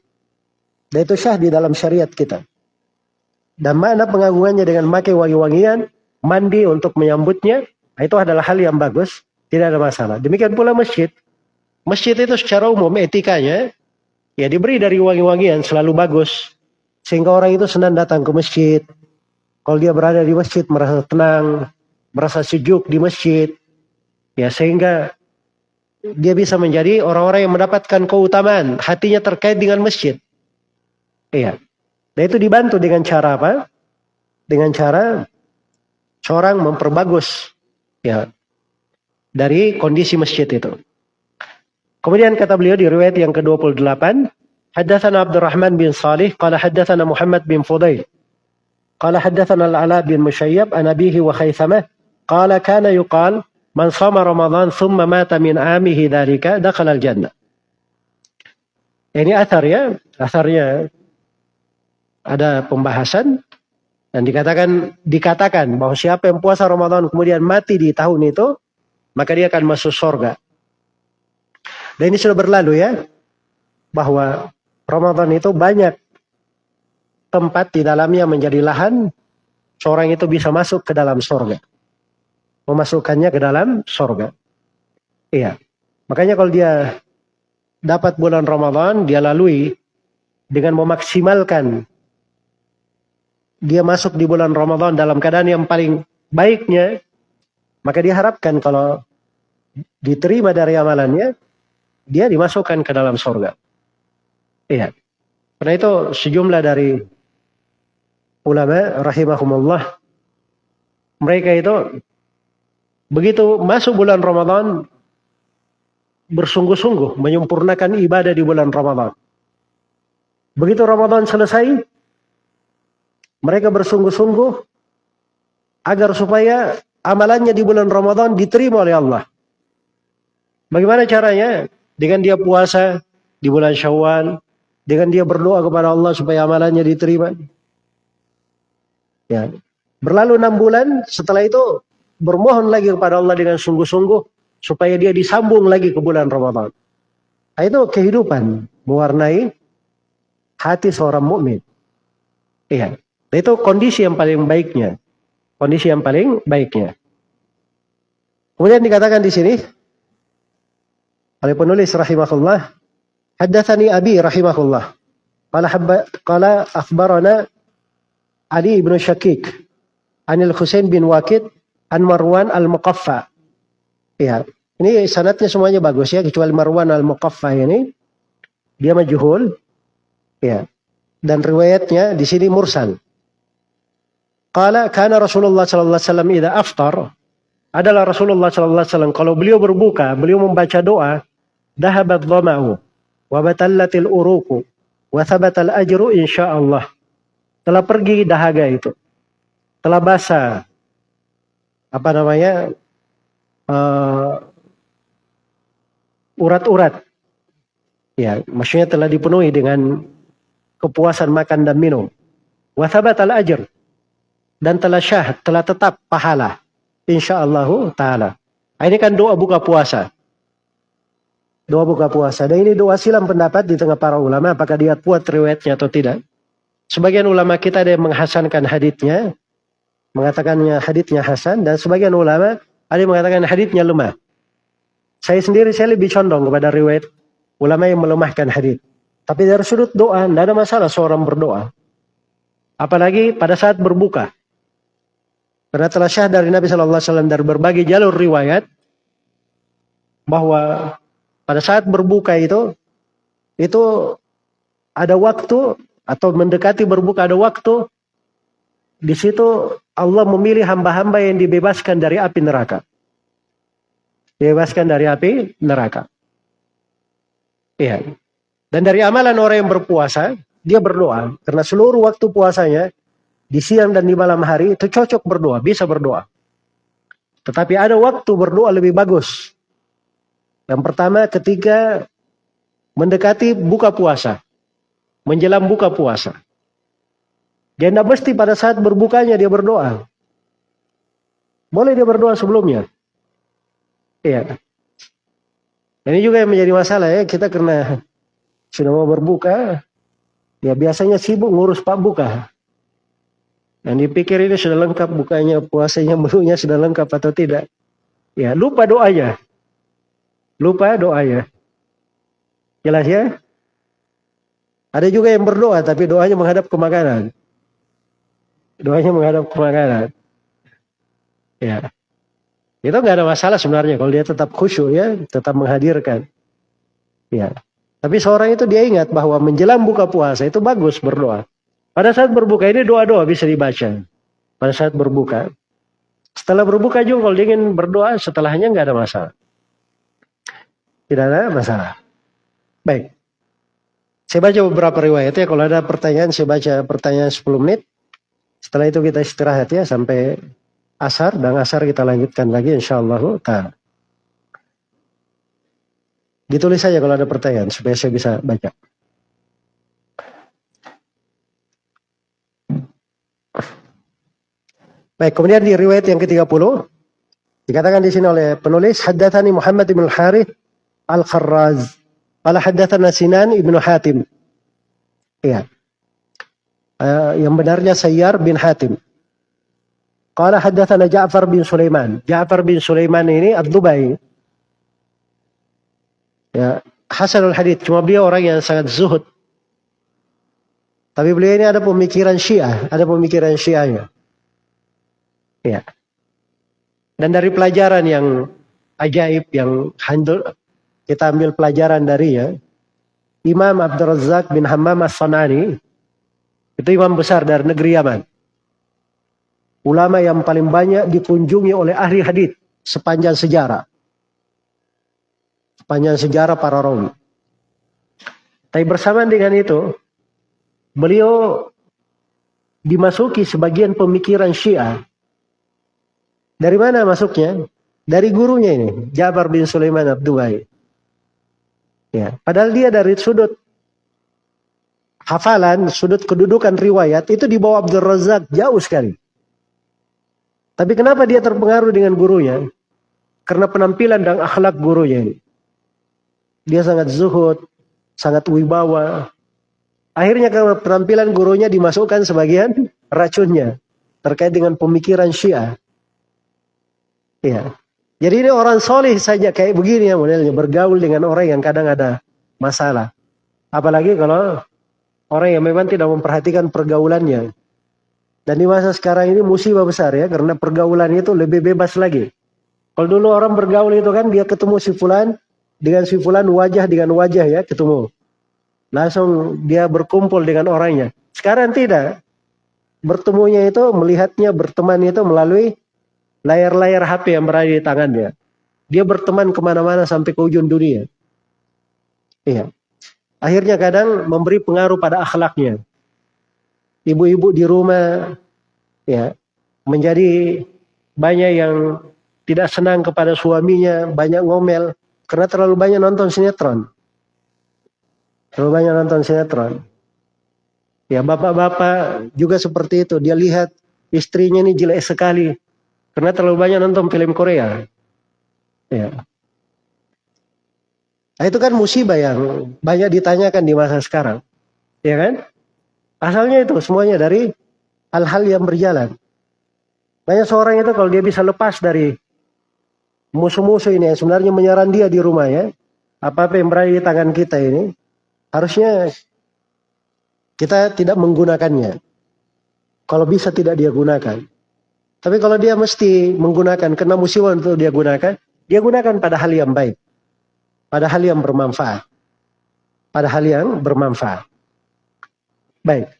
Dan itu syah di dalam syariat kita. Dan mana pengagungannya dengan memakai wangi-wangian, mandi untuk menyambutnya, itu adalah hal yang bagus. Tidak ada masalah. Demikian pula masjid. Masjid itu secara umum etikanya ya diberi dari wangi-wangian selalu bagus. Sehingga orang itu senang datang ke masjid. Kalau dia berada di masjid merasa tenang, merasa sejuk di masjid. Ya sehingga dia bisa menjadi orang-orang yang mendapatkan keutamaan. Hatinya terkait dengan masjid. Iya. Dan itu dibantu dengan cara apa? Dengan cara seorang memperbagus ya dari kondisi masjid itu. Kemudian kata beliau di riwayat yang ke-28, Haddatsana Abdurrahman bin Salih qala haddatsana Muhammad bin Fudail qala haddatsana Al-Ala bin Musyayyab an abihi wa Khaythamah qala kana yuqal man sama Ramadan thumma mata min amihi dhalika dakhala al-jannah. Ini asar ya, asarnya ada pembahasan dan dikatakan dikatakan bahwa siapa yang puasa Ramadan kemudian mati di tahun itu maka dia akan masuk surga. Dan ini sudah berlalu ya, bahwa Ramadan itu banyak tempat di dalamnya menjadi lahan, seorang itu bisa masuk ke dalam surga. Memasukkannya ke dalam surga. Iya. Makanya kalau dia dapat bulan Ramadan, dia lalui dengan memaksimalkan dia masuk di bulan Ramadan dalam keadaan yang paling baiknya, maka diharapkan kalau diterima dari amalannya, dia dimasukkan ke dalam surga. Iya. Karena itu sejumlah dari ulama rahimahumullah mereka itu begitu masuk bulan Ramadan bersungguh-sungguh menyempurnakan ibadah di bulan Ramadan. Begitu Ramadan selesai, mereka bersungguh-sungguh agar supaya amalannya di bulan Ramadan diterima oleh Allah. Bagaimana caranya? Dengan dia puasa di bulan Syawal, dengan dia berdoa kepada Allah supaya amalannya diterima. Ya. Berlalu enam bulan, setelah itu bermohon lagi kepada Allah dengan sungguh-sungguh supaya dia disambung lagi ke bulan Ramadan. Nah, itu kehidupan mewarnai hati seorang mukmin. Iya. Nah, itu kondisi yang paling baiknya. Kondisi yang paling baiknya. Kemudian dikatakan di sini oleh penulis rahimahullah haddatsani abi rahimahullah qala habba qala akhbarana Ali ibn Syakik Anil Husain bin Wakid An Marwan al-Muqaffa. Ya ini sanatnya semuanya bagus ya kecuali Marwan al-Muqaffa ini. Dia majhul ya dan riwayatnya di sini mursal. Qala kana Rasulullah sallallahu alaihi wasallam idza aftar adalah Rasulullah sallallahu alaihi wasallam kalau beliau berbuka, beliau membaca doa, dahabat dhama'u wa batallatil uruku wa thabatal ajru insyaallah. Telah pergi dahaga itu. Telah basah apa namanya? Uh, urat-urat. Ya, maksudnya telah dipenuhi dengan kepuasan makan dan minum. Wa thabatal dan telah syah, telah tetap pahala insyaallah taala. Ini kan doa buka puasa. Doa buka puasa. Dan ini doa silam pendapat di tengah para ulama apakah dia kuat riwayatnya atau tidak. Sebagian ulama kita ada yang menghasankan haditnya, mengatakannya haditnya hasan dan sebagian ulama ada yang mengatakan haditnya lemah. Saya sendiri saya lebih condong kepada riwayat ulama yang melemahkan hadit. Tapi dari sudut doa, tidak ada masalah seorang berdoa. Apalagi pada saat berbuka. Karena telah syah dari Nabi Shallallahu Alaihi Wasallam dari berbagai jalur riwayat bahwa pada saat berbuka itu itu ada waktu atau mendekati berbuka ada waktu di situ Allah memilih hamba-hamba yang dibebaskan dari api neraka. Dibebaskan dari api neraka. Iya. Dan dari amalan orang yang berpuasa, dia berdoa. Karena seluruh waktu puasanya, di siang dan di malam hari, itu cocok berdoa, bisa berdoa. Tetapi ada waktu berdoa lebih bagus. Yang pertama ketika mendekati buka puasa. Menjelang buka puasa. Dia tidak mesti pada saat berbukanya dia berdoa. Boleh dia berdoa sebelumnya. Iya. Ini juga yang menjadi masalah ya. Kita karena sudah mau berbuka, ya biasanya sibuk ngurus pak buka. Yang dipikir ini sudah lengkap bukanya, puasanya, menunya sudah lengkap atau tidak. Ya, lupa doanya. Lupa doanya. Jelas ya? Ada juga yang berdoa tapi doanya menghadap ke makanan. Doanya menghadap ke makanan. Ya. Itu nggak ada masalah sebenarnya kalau dia tetap khusyuk ya, tetap menghadirkan. Ya. Tapi seorang itu dia ingat bahwa menjelang buka puasa itu bagus berdoa. Pada saat berbuka ini doa-doa bisa dibaca. Pada saat berbuka. Setelah berbuka juga kalau ingin berdoa setelahnya nggak ada masalah. Tidak ada masalah. Baik. Saya baca beberapa riwayat ya. Kalau ada pertanyaan saya baca pertanyaan 10 menit. Setelah itu kita istirahat ya sampai asar dan asar kita lanjutkan lagi insya Allah. Ditulis saja kalau ada pertanyaan supaya saya bisa baca. Baik, kemudian di riwayat yang ke-30 dikatakan di sini oleh penulis haddatsani Muhammad bin Al-Harith Al-Kharraz. Qala haddatsana Sinan ibnu Hatim. Iya. Uh, yang benarnya Sayyar bin Hatim. Qala haddatsana Ja'far bin Sulaiman. Ja'far bin Sulaiman ini Ad-Dubai Ya, Hasanul Hadith cuma beliau orang yang sangat zuhud. Tapi beliau ini ada pemikiran Syiah, ada pemikiran Syiahnya. Ya. Dan dari pelajaran yang ajaib yang handul kita ambil pelajaran dari ya. Imam Abdul Razak bin Hammam As-Sanani itu imam besar dari negeri Yaman. Ulama yang paling banyak dikunjungi oleh ahli hadith sepanjang sejarah panjang sejarah para rawi. Tapi bersamaan dengan itu, beliau dimasuki sebagian pemikiran Syiah. Dari mana masuknya? Dari gurunya ini, Jabar bin Sulaiman Abdu'ai. Ya, padahal dia dari sudut hafalan, sudut kedudukan riwayat itu di bawah Abdul Razak jauh sekali. Tapi kenapa dia terpengaruh dengan gurunya? Karena penampilan dan akhlak gurunya ini. Dia sangat zuhud, sangat wibawa. Akhirnya karena penampilan gurunya dimasukkan sebagian racunnya terkait dengan pemikiran Syiah. Ya. Jadi ini orang soleh saja kayak begini ya modelnya bergaul dengan orang yang kadang ada masalah. Apalagi kalau orang yang memang tidak memperhatikan pergaulannya. Dan di masa sekarang ini musibah besar ya karena pergaulan itu lebih bebas lagi. Kalau dulu orang bergaul itu kan dia ketemu si fulan, dengan si fulan wajah dengan wajah ya ketemu. Langsung dia berkumpul dengan orangnya. Sekarang tidak. Bertemunya itu, melihatnya, berteman itu melalui layar-layar HP yang berada di tangannya. Dia berteman ke mana-mana sampai ke ujung dunia. Iya. Akhirnya kadang memberi pengaruh pada akhlaknya. Ibu-ibu di rumah ya menjadi banyak yang tidak senang kepada suaminya, banyak ngomel, karena terlalu banyak nonton sinetron. Terlalu banyak nonton sinetron. Ya bapak-bapak juga seperti itu. Dia lihat istrinya ini jelek sekali. Karena terlalu banyak nonton film Korea. Ya. Nah, itu kan musibah yang banyak ditanyakan di masa sekarang. Ya kan? Asalnya itu semuanya dari hal-hal yang berjalan. Banyak seorang itu kalau dia bisa lepas dari musuh-musuh ini yang sebenarnya menyerang dia di rumah ya. Apa-apa yang berada di tangan kita ini harusnya kita tidak menggunakannya. Kalau bisa tidak dia gunakan. Tapi kalau dia mesti menggunakan kena musibah untuk dia gunakan, dia gunakan pada hal yang baik. Pada hal yang bermanfaat. Pada hal yang bermanfaat. Baik.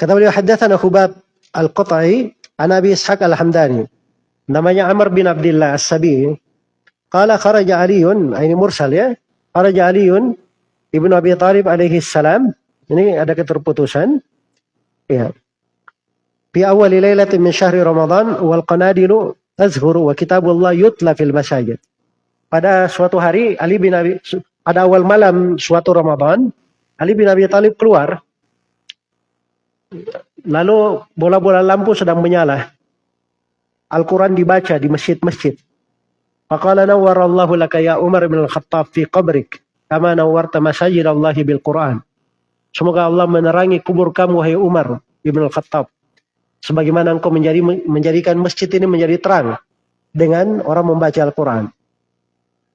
Kata beliau haddatsana Hubab Al-Qata'i an Abi Ishaq Al-Hamdani. Namanya Amr bin Abdullah As-Sabi. Qala kharaja Aliun, ini mursal ya. Kharaja Aliun Ibnu Abi Thalib alaihi salam. Ini ada keterputusan. Ya. Fi awal lailatin min syahri Ramadan wal qanadilu tazhuru wa kitabullah yutla fil masajid. Pada suatu hari Ali bin Abi pada awal malam suatu Ramadan Ali bin Abi Thalib keluar lalu bola-bola lampu sedang menyala. Al-Quran dibaca di masjid-masjid. Faqala nawwarallahu laka ya Umar bin Al-Khattab fi qabrik kama nawwarta masajid Allah bil Quran. Semoga Allah menerangi kubur kamu wahai Umar ibn Al-Khattab. Sebagaimana engkau menjadi menjadikan masjid ini menjadi terang dengan orang membaca Al-Quran.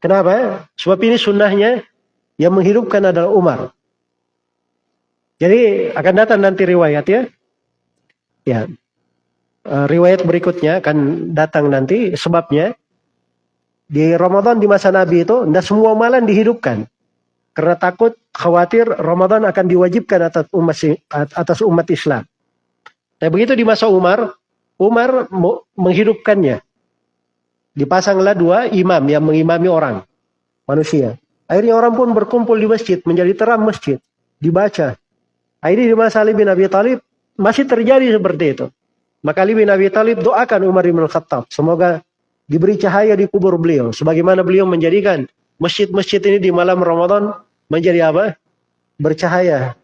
Kenapa? Sebab ini sunnahnya yang menghidupkan adalah Umar. Jadi akan datang nanti riwayat ya. Ya. Eh, riwayat berikutnya akan datang nanti sebabnya di Ramadan di masa Nabi itu tidak semua malam dihidupkan. Karena takut khawatir Ramadan akan diwajibkan atas umat atas umat Islam. Nah begitu di masa Umar, Umar menghidupkannya. Dipasanglah dua imam yang mengimami orang, manusia. Akhirnya orang pun berkumpul di masjid, menjadi terang masjid, dibaca. Akhirnya di masa Ali bin Abi Thalib masih terjadi seperti itu. Maka Ali bin Abi Thalib doakan Umar bin Khattab. Semoga diberi cahaya di kubur beliau. Sebagaimana beliau menjadikan masjid-masjid ini di malam Ramadan menjadi apa? Bercahaya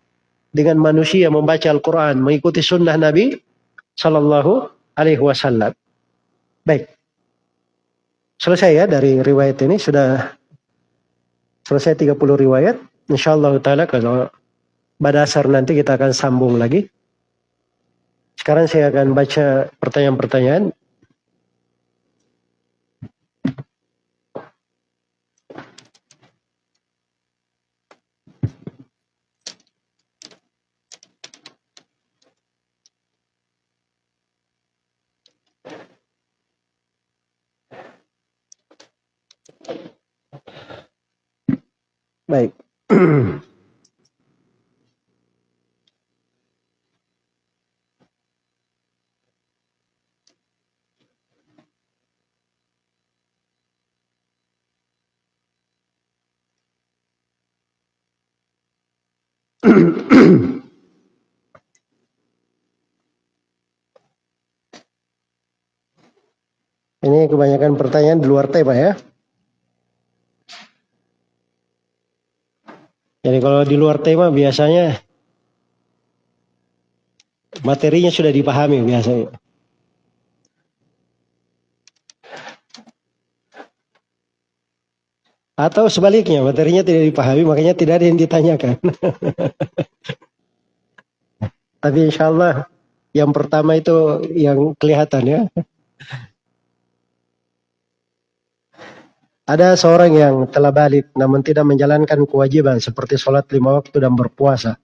dengan manusia membaca Al-Quran, mengikuti sunnah Nabi Sallallahu Alaihi Wasallam. Baik. Selesai ya dari riwayat ini sudah selesai 30 riwayat. Insyaallah taala kalau pada dasar nanti kita akan sambung lagi. Sekarang saya akan baca pertanyaan-pertanyaan Baik. Ini kebanyakan pertanyaan di luar tema ya. Jadi kalau di luar tema biasanya materinya sudah dipahami biasanya. Atau sebaliknya materinya tidak dipahami makanya tidak ada yang ditanyakan. Tapi insya Allah yang pertama itu yang kelihatan ya. Ada seorang yang telah balik namun tidak menjalankan kewajiban seperti sholat lima waktu dan berpuasa.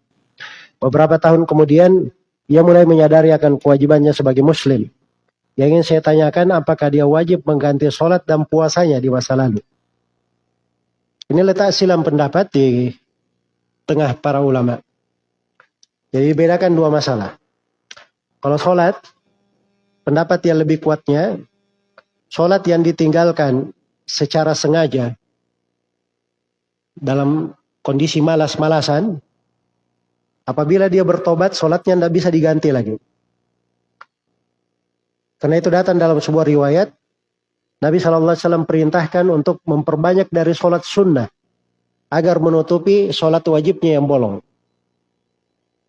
Beberapa tahun kemudian ia mulai menyadari akan kewajibannya sebagai muslim. Yang ingin saya tanyakan apakah dia wajib mengganti sholat dan puasanya di masa lalu. Ini letak silam pendapat di tengah para ulama. Jadi bedakan dua masalah. Kalau sholat, pendapat yang lebih kuatnya, sholat yang ditinggalkan secara sengaja dalam kondisi malas-malasan, apabila dia bertobat, sholatnya tidak bisa diganti lagi. Karena itu datang dalam sebuah riwayat, Nabi SAW perintahkan untuk memperbanyak dari sholat sunnah, agar menutupi sholat wajibnya yang bolong.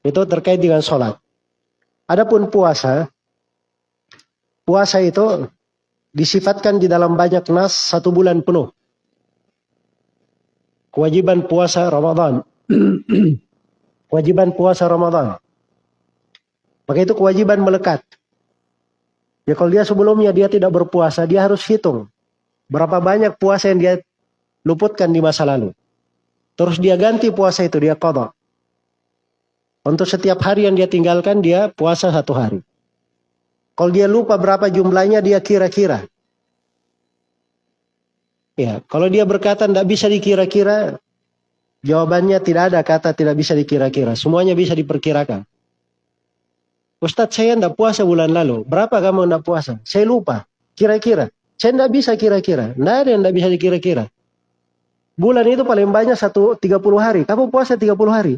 Itu terkait dengan sholat. Adapun puasa, puasa itu disifatkan di dalam banyak nas satu bulan penuh. kewajiban puasa Ramadan. kewajiban puasa Ramadan. Maka itu kewajiban melekat. Ya kalau dia sebelumnya dia tidak berpuasa, dia harus hitung berapa banyak puasa yang dia luputkan di masa lalu. Terus dia ganti puasa itu, dia kodok. Untuk setiap hari yang dia tinggalkan, dia puasa satu hari. Kalau dia lupa berapa jumlahnya, dia kira-kira. Ya, kalau dia berkata tidak bisa dikira-kira, jawabannya tidak ada kata tidak bisa dikira-kira. Semuanya bisa diperkirakan. Ustadz saya tidak puasa bulan lalu. Berapa kamu tidak puasa? Saya lupa. Kira-kira. Saya tidak bisa kira-kira. Tidak ada yang tidak bisa dikira-kira. Bulan itu paling banyak satu 30 hari. Kamu puasa 30 hari.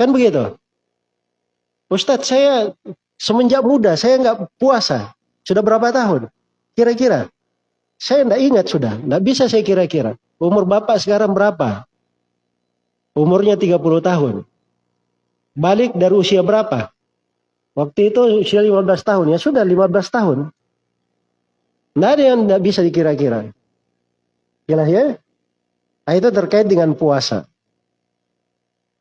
Kan begitu? Ustadz saya semenjak muda saya nggak puasa. Sudah berapa tahun? Kira-kira. Saya tidak ingat sudah. Tidak bisa saya kira-kira. Umur Bapak sekarang berapa? Umurnya 30 tahun. Balik dari usia berapa? Waktu itu usia 15 tahun. Ya sudah 15 tahun. Tidak ada yang tidak bisa dikira-kira. Jelas ya? Nah, itu terkait dengan puasa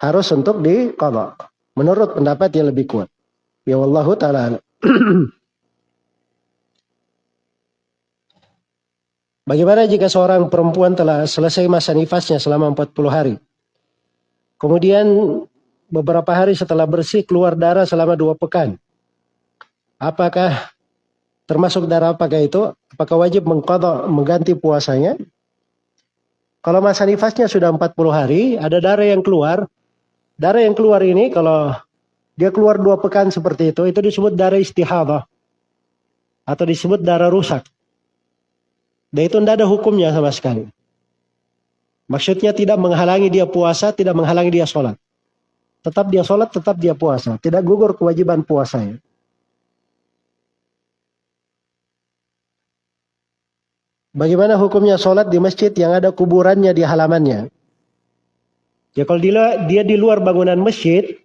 harus untuk diqadha. Menurut pendapat yang lebih kuat. Ya Allah taala. Bagaimana jika seorang perempuan telah selesai masa nifasnya selama 40 hari? Kemudian beberapa hari setelah bersih keluar darah selama dua pekan. Apakah termasuk darah apakah itu? Apakah wajib mengkodok mengganti puasanya? Kalau masa nifasnya sudah 40 hari, ada darah yang keluar, Darah yang keluar ini kalau dia keluar dua pekan seperti itu, itu disebut darah istihadah. Atau disebut darah rusak. Dan itu tidak ada hukumnya sama sekali. Maksudnya tidak menghalangi dia puasa, tidak menghalangi dia sholat. Tetap dia sholat, tetap dia puasa. Tidak gugur kewajiban puasanya. Bagaimana hukumnya sholat di masjid yang ada kuburannya di halamannya? Ya kalau dia, dia di luar bangunan masjid,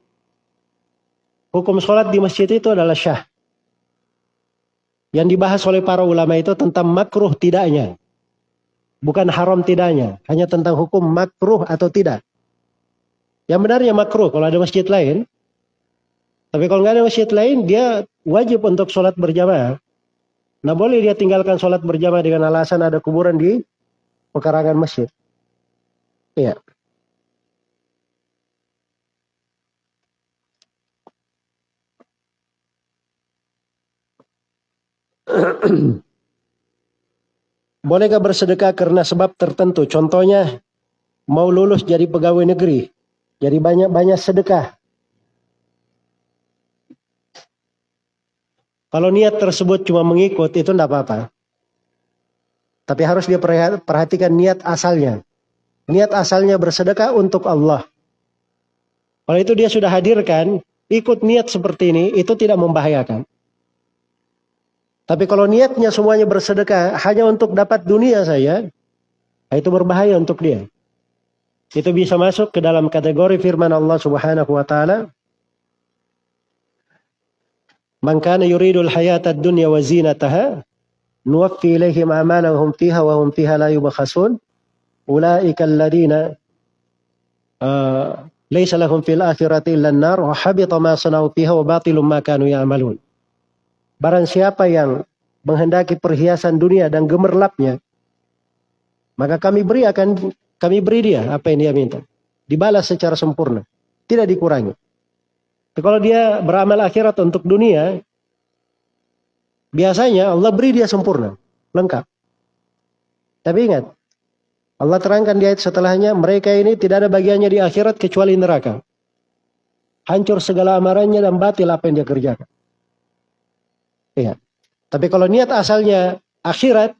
hukum sholat di masjid itu adalah syah. Yang dibahas oleh para ulama itu tentang makruh tidaknya. Bukan haram tidaknya. Hanya tentang hukum makruh atau tidak. Yang benarnya makruh kalau ada masjid lain. Tapi kalau nggak ada masjid lain, dia wajib untuk sholat berjamaah. Nah boleh dia tinggalkan sholat berjamaah dengan alasan ada kuburan di pekarangan masjid. Iya. Bolehkah bersedekah karena sebab tertentu? Contohnya, mau lulus jadi pegawai negeri. Jadi banyak-banyak sedekah. Kalau niat tersebut cuma mengikut, itu tidak apa-apa. Tapi harus dia perhatikan niat asalnya. Niat asalnya bersedekah untuk Allah. Kalau itu dia sudah hadirkan, ikut niat seperti ini, itu tidak membahayakan. Tapi kalau niatnya semuanya bersedekah hanya untuk dapat dunia saya, itu berbahaya untuk dia. Itu bisa masuk ke dalam kategori firman Allah Subhanahu wa taala. Man kana yuridul hayata dunya wa zinataha nuwaffi ilaihim a'malahum fiha wa hum fiha la yubkhasun. Ulaika alladziina uh, laysa lahum fil akhirati illa an-nar wa habita ma sanau fiha wa batilum ma kanu ya'malun. Barang siapa yang menghendaki perhiasan dunia dan gemerlapnya, maka kami beri akan kami beri dia apa yang dia minta. Dibalas secara sempurna, tidak dikurangi. Tapi kalau dia beramal akhirat untuk dunia, biasanya Allah beri dia sempurna, lengkap. Tapi ingat, Allah terangkan di ayat setelahnya, mereka ini tidak ada bagiannya di akhirat kecuali neraka. Hancur segala amarannya dan batil apa yang dia kerjakan. Iya. Tapi kalau niat asalnya akhirat,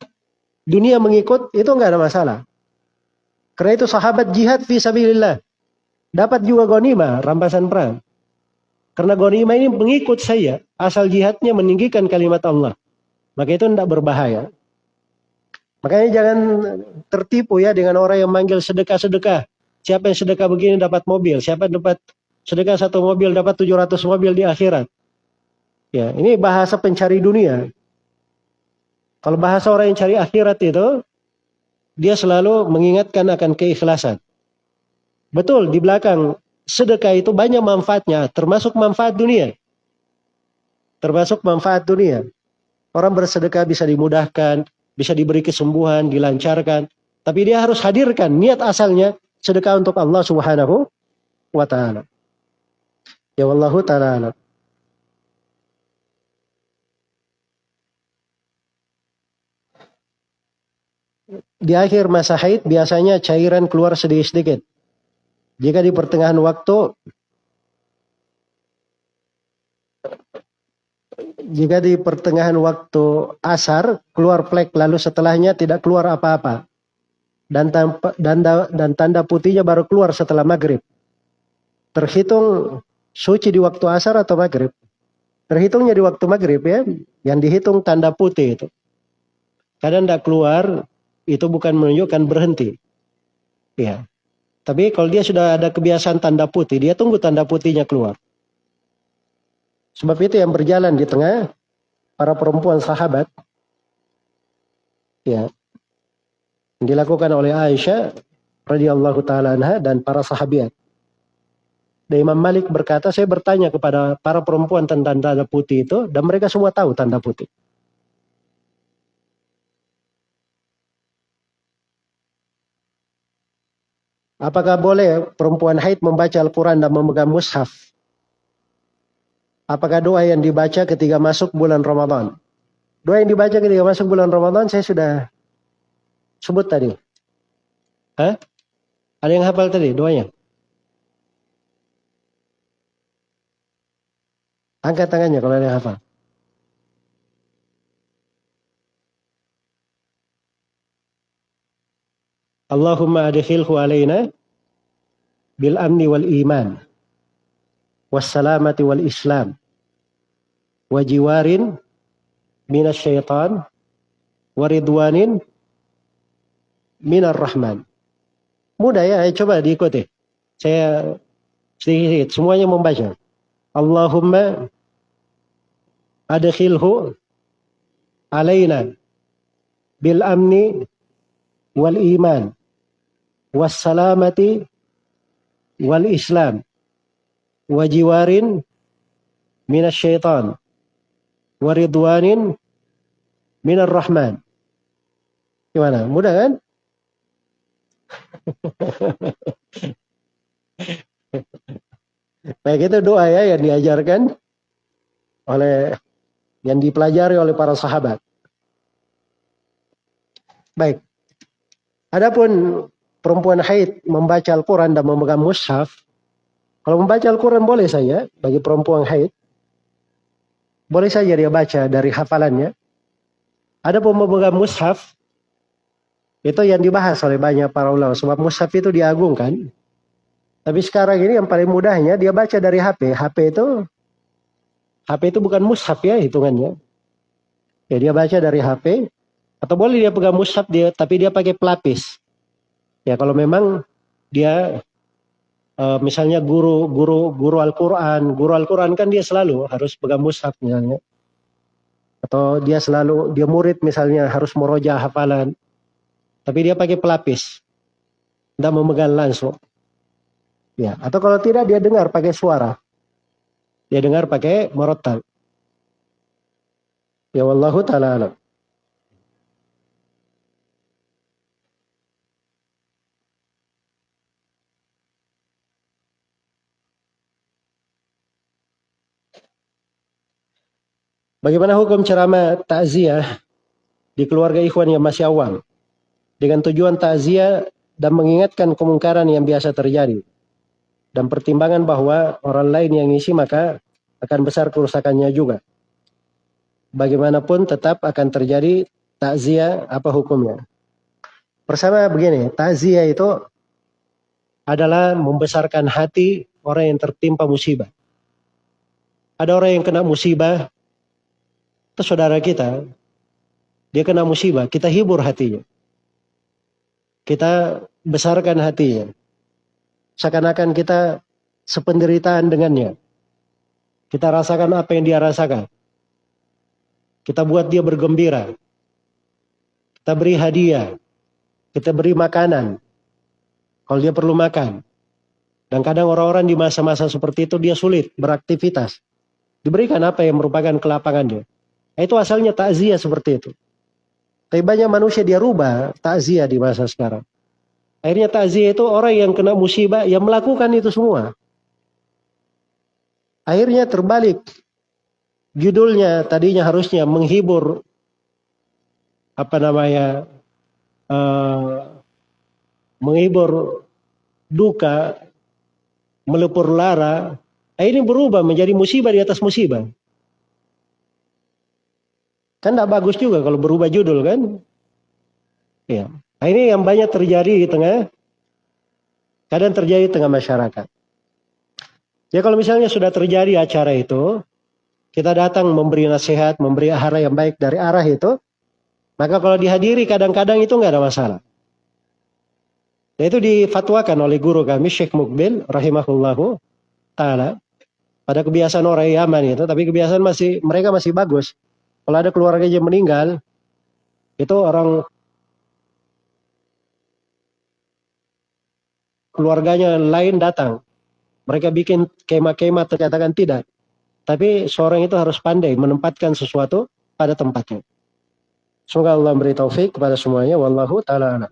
dunia mengikut, itu enggak ada masalah. Karena itu sahabat jihad fi sabilillah. Dapat juga gonima, rampasan perang. Karena gonima ini mengikut saya, asal jihadnya meninggikan kalimat Allah. Maka itu tidak berbahaya. Makanya jangan tertipu ya dengan orang yang manggil sedekah-sedekah. Siapa yang sedekah begini dapat mobil, siapa yang dapat sedekah satu mobil dapat 700 mobil di akhirat. Ya, ini bahasa pencari dunia. Kalau bahasa orang yang cari akhirat itu, dia selalu mengingatkan akan keikhlasan. Betul, di belakang sedekah itu banyak manfaatnya, termasuk manfaat dunia. Termasuk manfaat dunia. Orang bersedekah bisa dimudahkan, bisa diberi kesembuhan, dilancarkan. Tapi dia harus hadirkan niat asalnya sedekah untuk Allah Subhanahu wa taala. Ya wallahu taala Di akhir masa haid biasanya cairan keluar sedikit-sedikit. Jika di pertengahan waktu jika di pertengahan waktu asar keluar flek lalu setelahnya tidak keluar apa-apa dan dan, dan tanda putihnya baru keluar setelah maghrib. Terhitung suci di waktu asar atau maghrib? Terhitungnya di waktu maghrib ya, yang dihitung tanda putih itu. Kadang tidak keluar, itu bukan menunjukkan berhenti. Ya. Tapi kalau dia sudah ada kebiasaan tanda putih, dia tunggu tanda putihnya keluar. Sebab itu yang berjalan di tengah para perempuan sahabat, ya, dilakukan oleh Aisyah radhiyallahu taala anha dan para sahabat. Dan Imam Malik berkata, saya bertanya kepada para perempuan tentang tanda putih itu, dan mereka semua tahu tanda putih. Apakah boleh perempuan haid membaca Al-Quran dan memegang mushaf? Apakah doa yang dibaca ketika masuk bulan Ramadan? Doa yang dibaca ketika masuk bulan Ramadan saya sudah sebut tadi. Hah? Ada yang hafal tadi doanya? Angkat tangannya kalau ada yang hafal. Allahumma adkhilhu alaina bil amni wal iman was salamati wal islam wa jiwarin minas syaitan wa ridwanin minar rahman. Mudah ya, coba diikuti. Saya sedikit, semuanya membaca. Allahumma adkhilhu alaina bil amni wal iman was salamati wal islam wajiwarin minas syaitan waridwanin minar rahman gimana mudah kan Baik itu doa ya yang diajarkan oleh yang dipelajari oleh para sahabat. Baik. Adapun perempuan haid membaca Al-Quran dan memegang mushaf, kalau membaca Al-Quran boleh saja bagi perempuan haid. Boleh saja dia baca dari hafalannya. Adapun memegang mushaf, itu yang dibahas oleh banyak para ulama. Sebab mushaf itu diagungkan. Tapi sekarang ini yang paling mudahnya dia baca dari HP. HP itu HP itu bukan mushaf ya hitungannya. Ya dia baca dari HP atau boleh dia pegang mushaf dia tapi dia pakai pelapis. Ya kalau memang dia uh, misalnya guru guru guru Al-Qur'an, guru Al-Qur'an kan dia selalu harus pegang mushaf misalnya. Atau dia selalu dia murid misalnya harus meroja hafalan tapi dia pakai pelapis. Tidak memegang langsung. Ya, atau kalau tidak dia dengar pakai suara. Dia dengar pakai merotal. Ya wallahu taala alam. Bagaimana hukum ceramah takziah di keluarga ikhwan yang masih awam? dengan tujuan takziah dan mengingatkan kemungkaran yang biasa terjadi dan pertimbangan bahwa orang lain yang ngisi maka akan besar kerusakannya juga. Bagaimanapun tetap akan terjadi takziah apa hukumnya. Pertama begini, takziah itu adalah membesarkan hati orang yang tertimpa musibah. Ada orang yang kena musibah, itu saudara kita, dia kena musibah, kita hibur hatinya kita besarkan hatinya. Seakan-akan kita sependeritaan dengannya. Kita rasakan apa yang dia rasakan. Kita buat dia bergembira. Kita beri hadiah. Kita beri makanan. Kalau dia perlu makan. Dan kadang orang-orang di masa-masa seperti itu dia sulit beraktivitas. Diberikan apa yang merupakan kelapangannya. Nah, itu asalnya takziah seperti itu. Tapi banyak manusia dia rubah takziah di masa sekarang. Akhirnya takziah itu orang yang kena musibah yang melakukan itu semua. Akhirnya terbalik. Judulnya tadinya harusnya menghibur apa namanya uh, menghibur duka melepur lara, ini berubah menjadi musibah di atas musibah. Kan tidak bagus juga kalau berubah judul kan? Ya. Nah, ini yang banyak terjadi di tengah, kadang terjadi di tengah masyarakat. Ya kalau misalnya sudah terjadi acara itu, kita datang memberi nasihat, memberi arah yang baik dari arah itu, maka kalau dihadiri kadang-kadang itu nggak ada masalah. Dan itu difatwakan oleh guru kami Syekh Mukbil rahimahullahu taala pada kebiasaan orang Yaman itu, tapi kebiasaan masih mereka masih bagus. Kalau ada keluarga yang meninggal, itu orang keluarganya lain datang. Mereka bikin kemah-kemah ternyatakan tidak. Tapi seorang itu harus pandai menempatkan sesuatu pada tempatnya. Semoga Allah beri taufik kepada semuanya. Wallahu ta'ala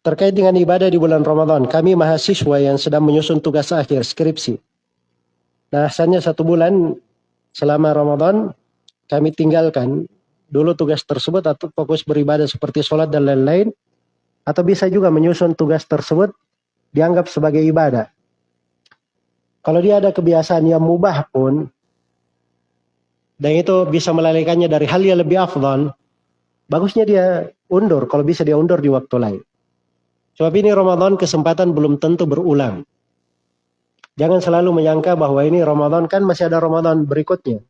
Terkait dengan ibadah di bulan Ramadan, kami mahasiswa yang sedang menyusun tugas akhir skripsi. Nah, asalnya satu bulan selama Ramadan kami tinggalkan dulu tugas tersebut atau fokus beribadah seperti sholat dan lain-lain atau bisa juga menyusun tugas tersebut dianggap sebagai ibadah. Kalau dia ada kebiasaan yang mubah pun dan itu bisa melalaikannya dari hal yang lebih afdal, bagusnya dia undur kalau bisa dia undur di waktu lain. Sebab ini Ramadan kesempatan belum tentu berulang. Jangan selalu menyangka bahwa ini Ramadan kan masih ada Ramadan berikutnya.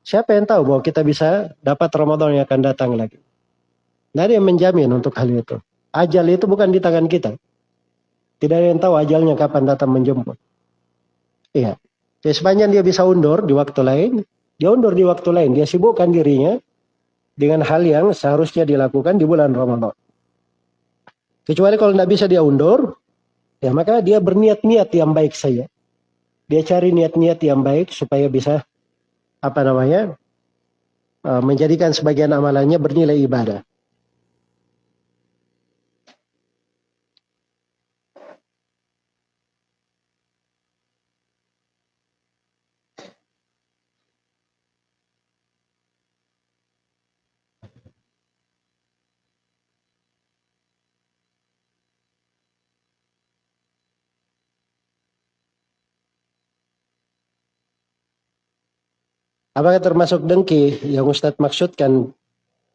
Siapa yang tahu bahwa kita bisa dapat Ramadan yang akan datang lagi? Tidak ada yang menjamin untuk hal itu. Ajal itu bukan di tangan kita. Tidak ada yang tahu ajalnya kapan datang menjemput. Iya. Jadi sepanjang dia bisa undur di waktu lain, dia undur di waktu lain. Dia sibukkan dirinya dengan hal yang seharusnya dilakukan di bulan Ramadan. Kecuali kalau tidak bisa dia undur, ya maka dia berniat-niat yang baik saja. Dia cari niat-niat yang baik supaya bisa apa namanya uh, menjadikan sebagian amalannya bernilai ibadah. Apakah termasuk dengki yang Ustadz maksudkan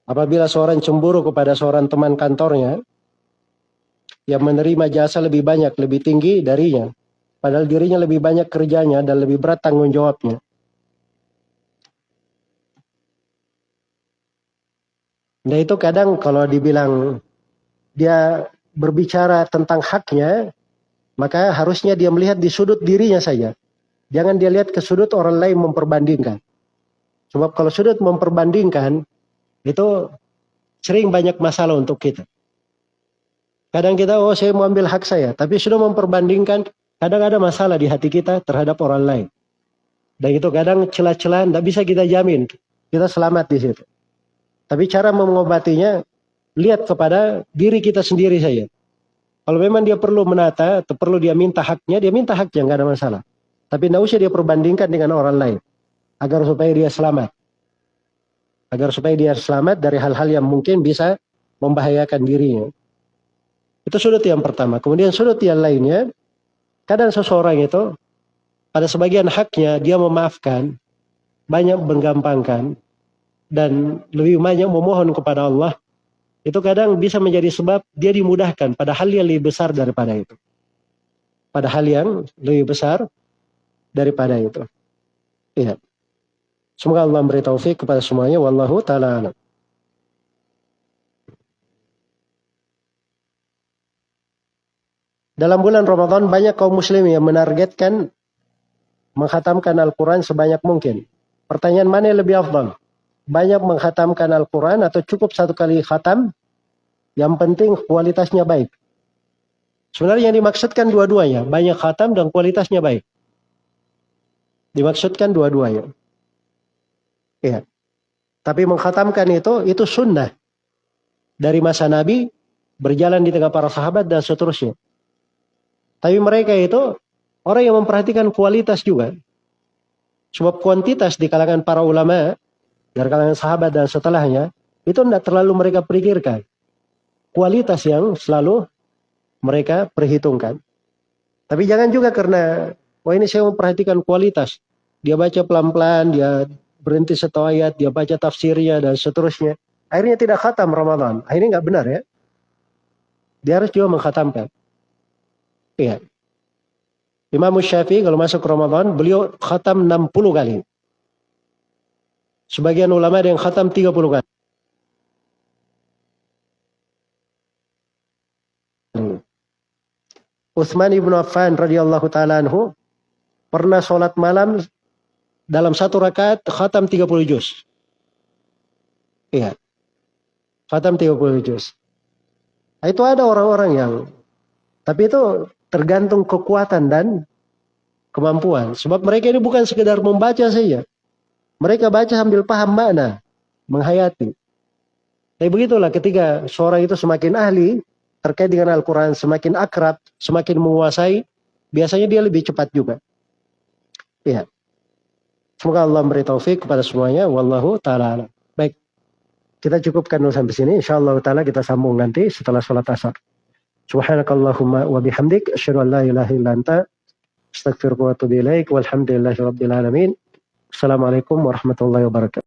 apabila seorang cemburu kepada seorang teman kantornya yang menerima jasa lebih banyak, lebih tinggi darinya, padahal dirinya lebih banyak kerjanya dan lebih berat tanggung jawabnya. Nah itu kadang kalau dibilang dia berbicara tentang haknya, maka harusnya dia melihat di sudut dirinya saja. Jangan dia lihat ke sudut orang lain memperbandingkan. Sebab kalau sudut memperbandingkan, itu sering banyak masalah untuk kita. Kadang kita, oh saya mau ambil hak saya. Tapi sudah memperbandingkan, kadang ada masalah di hati kita terhadap orang lain. Dan itu kadang celah-celah, tidak bisa kita jamin. Kita selamat di situ. Tapi cara mengobatinya, lihat kepada diri kita sendiri saja. Kalau memang dia perlu menata, atau perlu dia minta haknya, dia minta haknya, nggak ada masalah. Tapi tidak usah dia perbandingkan dengan orang lain agar supaya dia selamat. Agar supaya dia selamat dari hal-hal yang mungkin bisa membahayakan dirinya. Itu sudut yang pertama. Kemudian sudut yang lainnya, kadang seseorang itu pada sebagian haknya dia memaafkan, banyak menggampangkan, dan lebih banyak memohon kepada Allah, itu kadang bisa menjadi sebab dia dimudahkan pada hal yang lebih besar daripada itu. Pada hal yang lebih besar daripada itu. Iya. Semoga Allah memberi taufik kepada semuanya. Wallahu ta'ala alam. dalam bulan Ramadan banyak kaum muslim yang menargetkan menghatamkan Al-Quran sebanyak mungkin. Pertanyaan mana yang lebih afdal? Banyak menghatamkan Al-Quran atau cukup satu kali khatam? Yang penting kualitasnya baik. Sebenarnya yang dimaksudkan dua-duanya. Banyak khatam dan kualitasnya baik. Dimaksudkan dua-duanya. Iya. Tapi menghatamkan itu, itu sunnah. Dari masa Nabi, berjalan di tengah para sahabat dan seterusnya. Tapi mereka itu orang yang memperhatikan kualitas juga. Sebab kuantitas di kalangan para ulama, dari kalangan sahabat dan setelahnya, itu tidak terlalu mereka pikirkan. Kualitas yang selalu mereka perhitungkan. Tapi jangan juga karena, wah ini saya memperhatikan kualitas. Dia baca pelan-pelan, dia berhenti satu ayat, dia baca tafsirnya dan seterusnya. Akhirnya tidak khatam Ramadan. Akhirnya nggak benar ya. Dia harus juga mengkhatamkan. Iya. Imam Syafi'i kalau masuk Ramadan, beliau khatam 60 kali. Sebagian ulama ada yang khatam 30 kali. Utsman ibnu Affan radhiyallahu taala anhu pernah sholat malam dalam satu rakaat khatam 30 juz. Iya. Khatam 30 juz. Nah, itu ada orang-orang yang tapi itu tergantung kekuatan dan kemampuan. Sebab mereka ini bukan sekedar membaca saja. Mereka baca sambil paham makna, menghayati. Tapi begitulah ketika seorang itu semakin ahli, terkait dengan Al-Quran semakin akrab, semakin menguasai, biasanya dia lebih cepat juga. Ya. Semoga Allah memberi taufik kepada semuanya. Wallahu ta'ala Baik. Kita cukupkan dulu sampai sini. Insya Allah ta'ala kita sambung nanti setelah sholat asar. Subhanakallahumma wa bihamdik. Asyadu an la ilaha illa anta. Walhamdulillahi rabbil alamin. Assalamualaikum warahmatullahi wabarakatuh.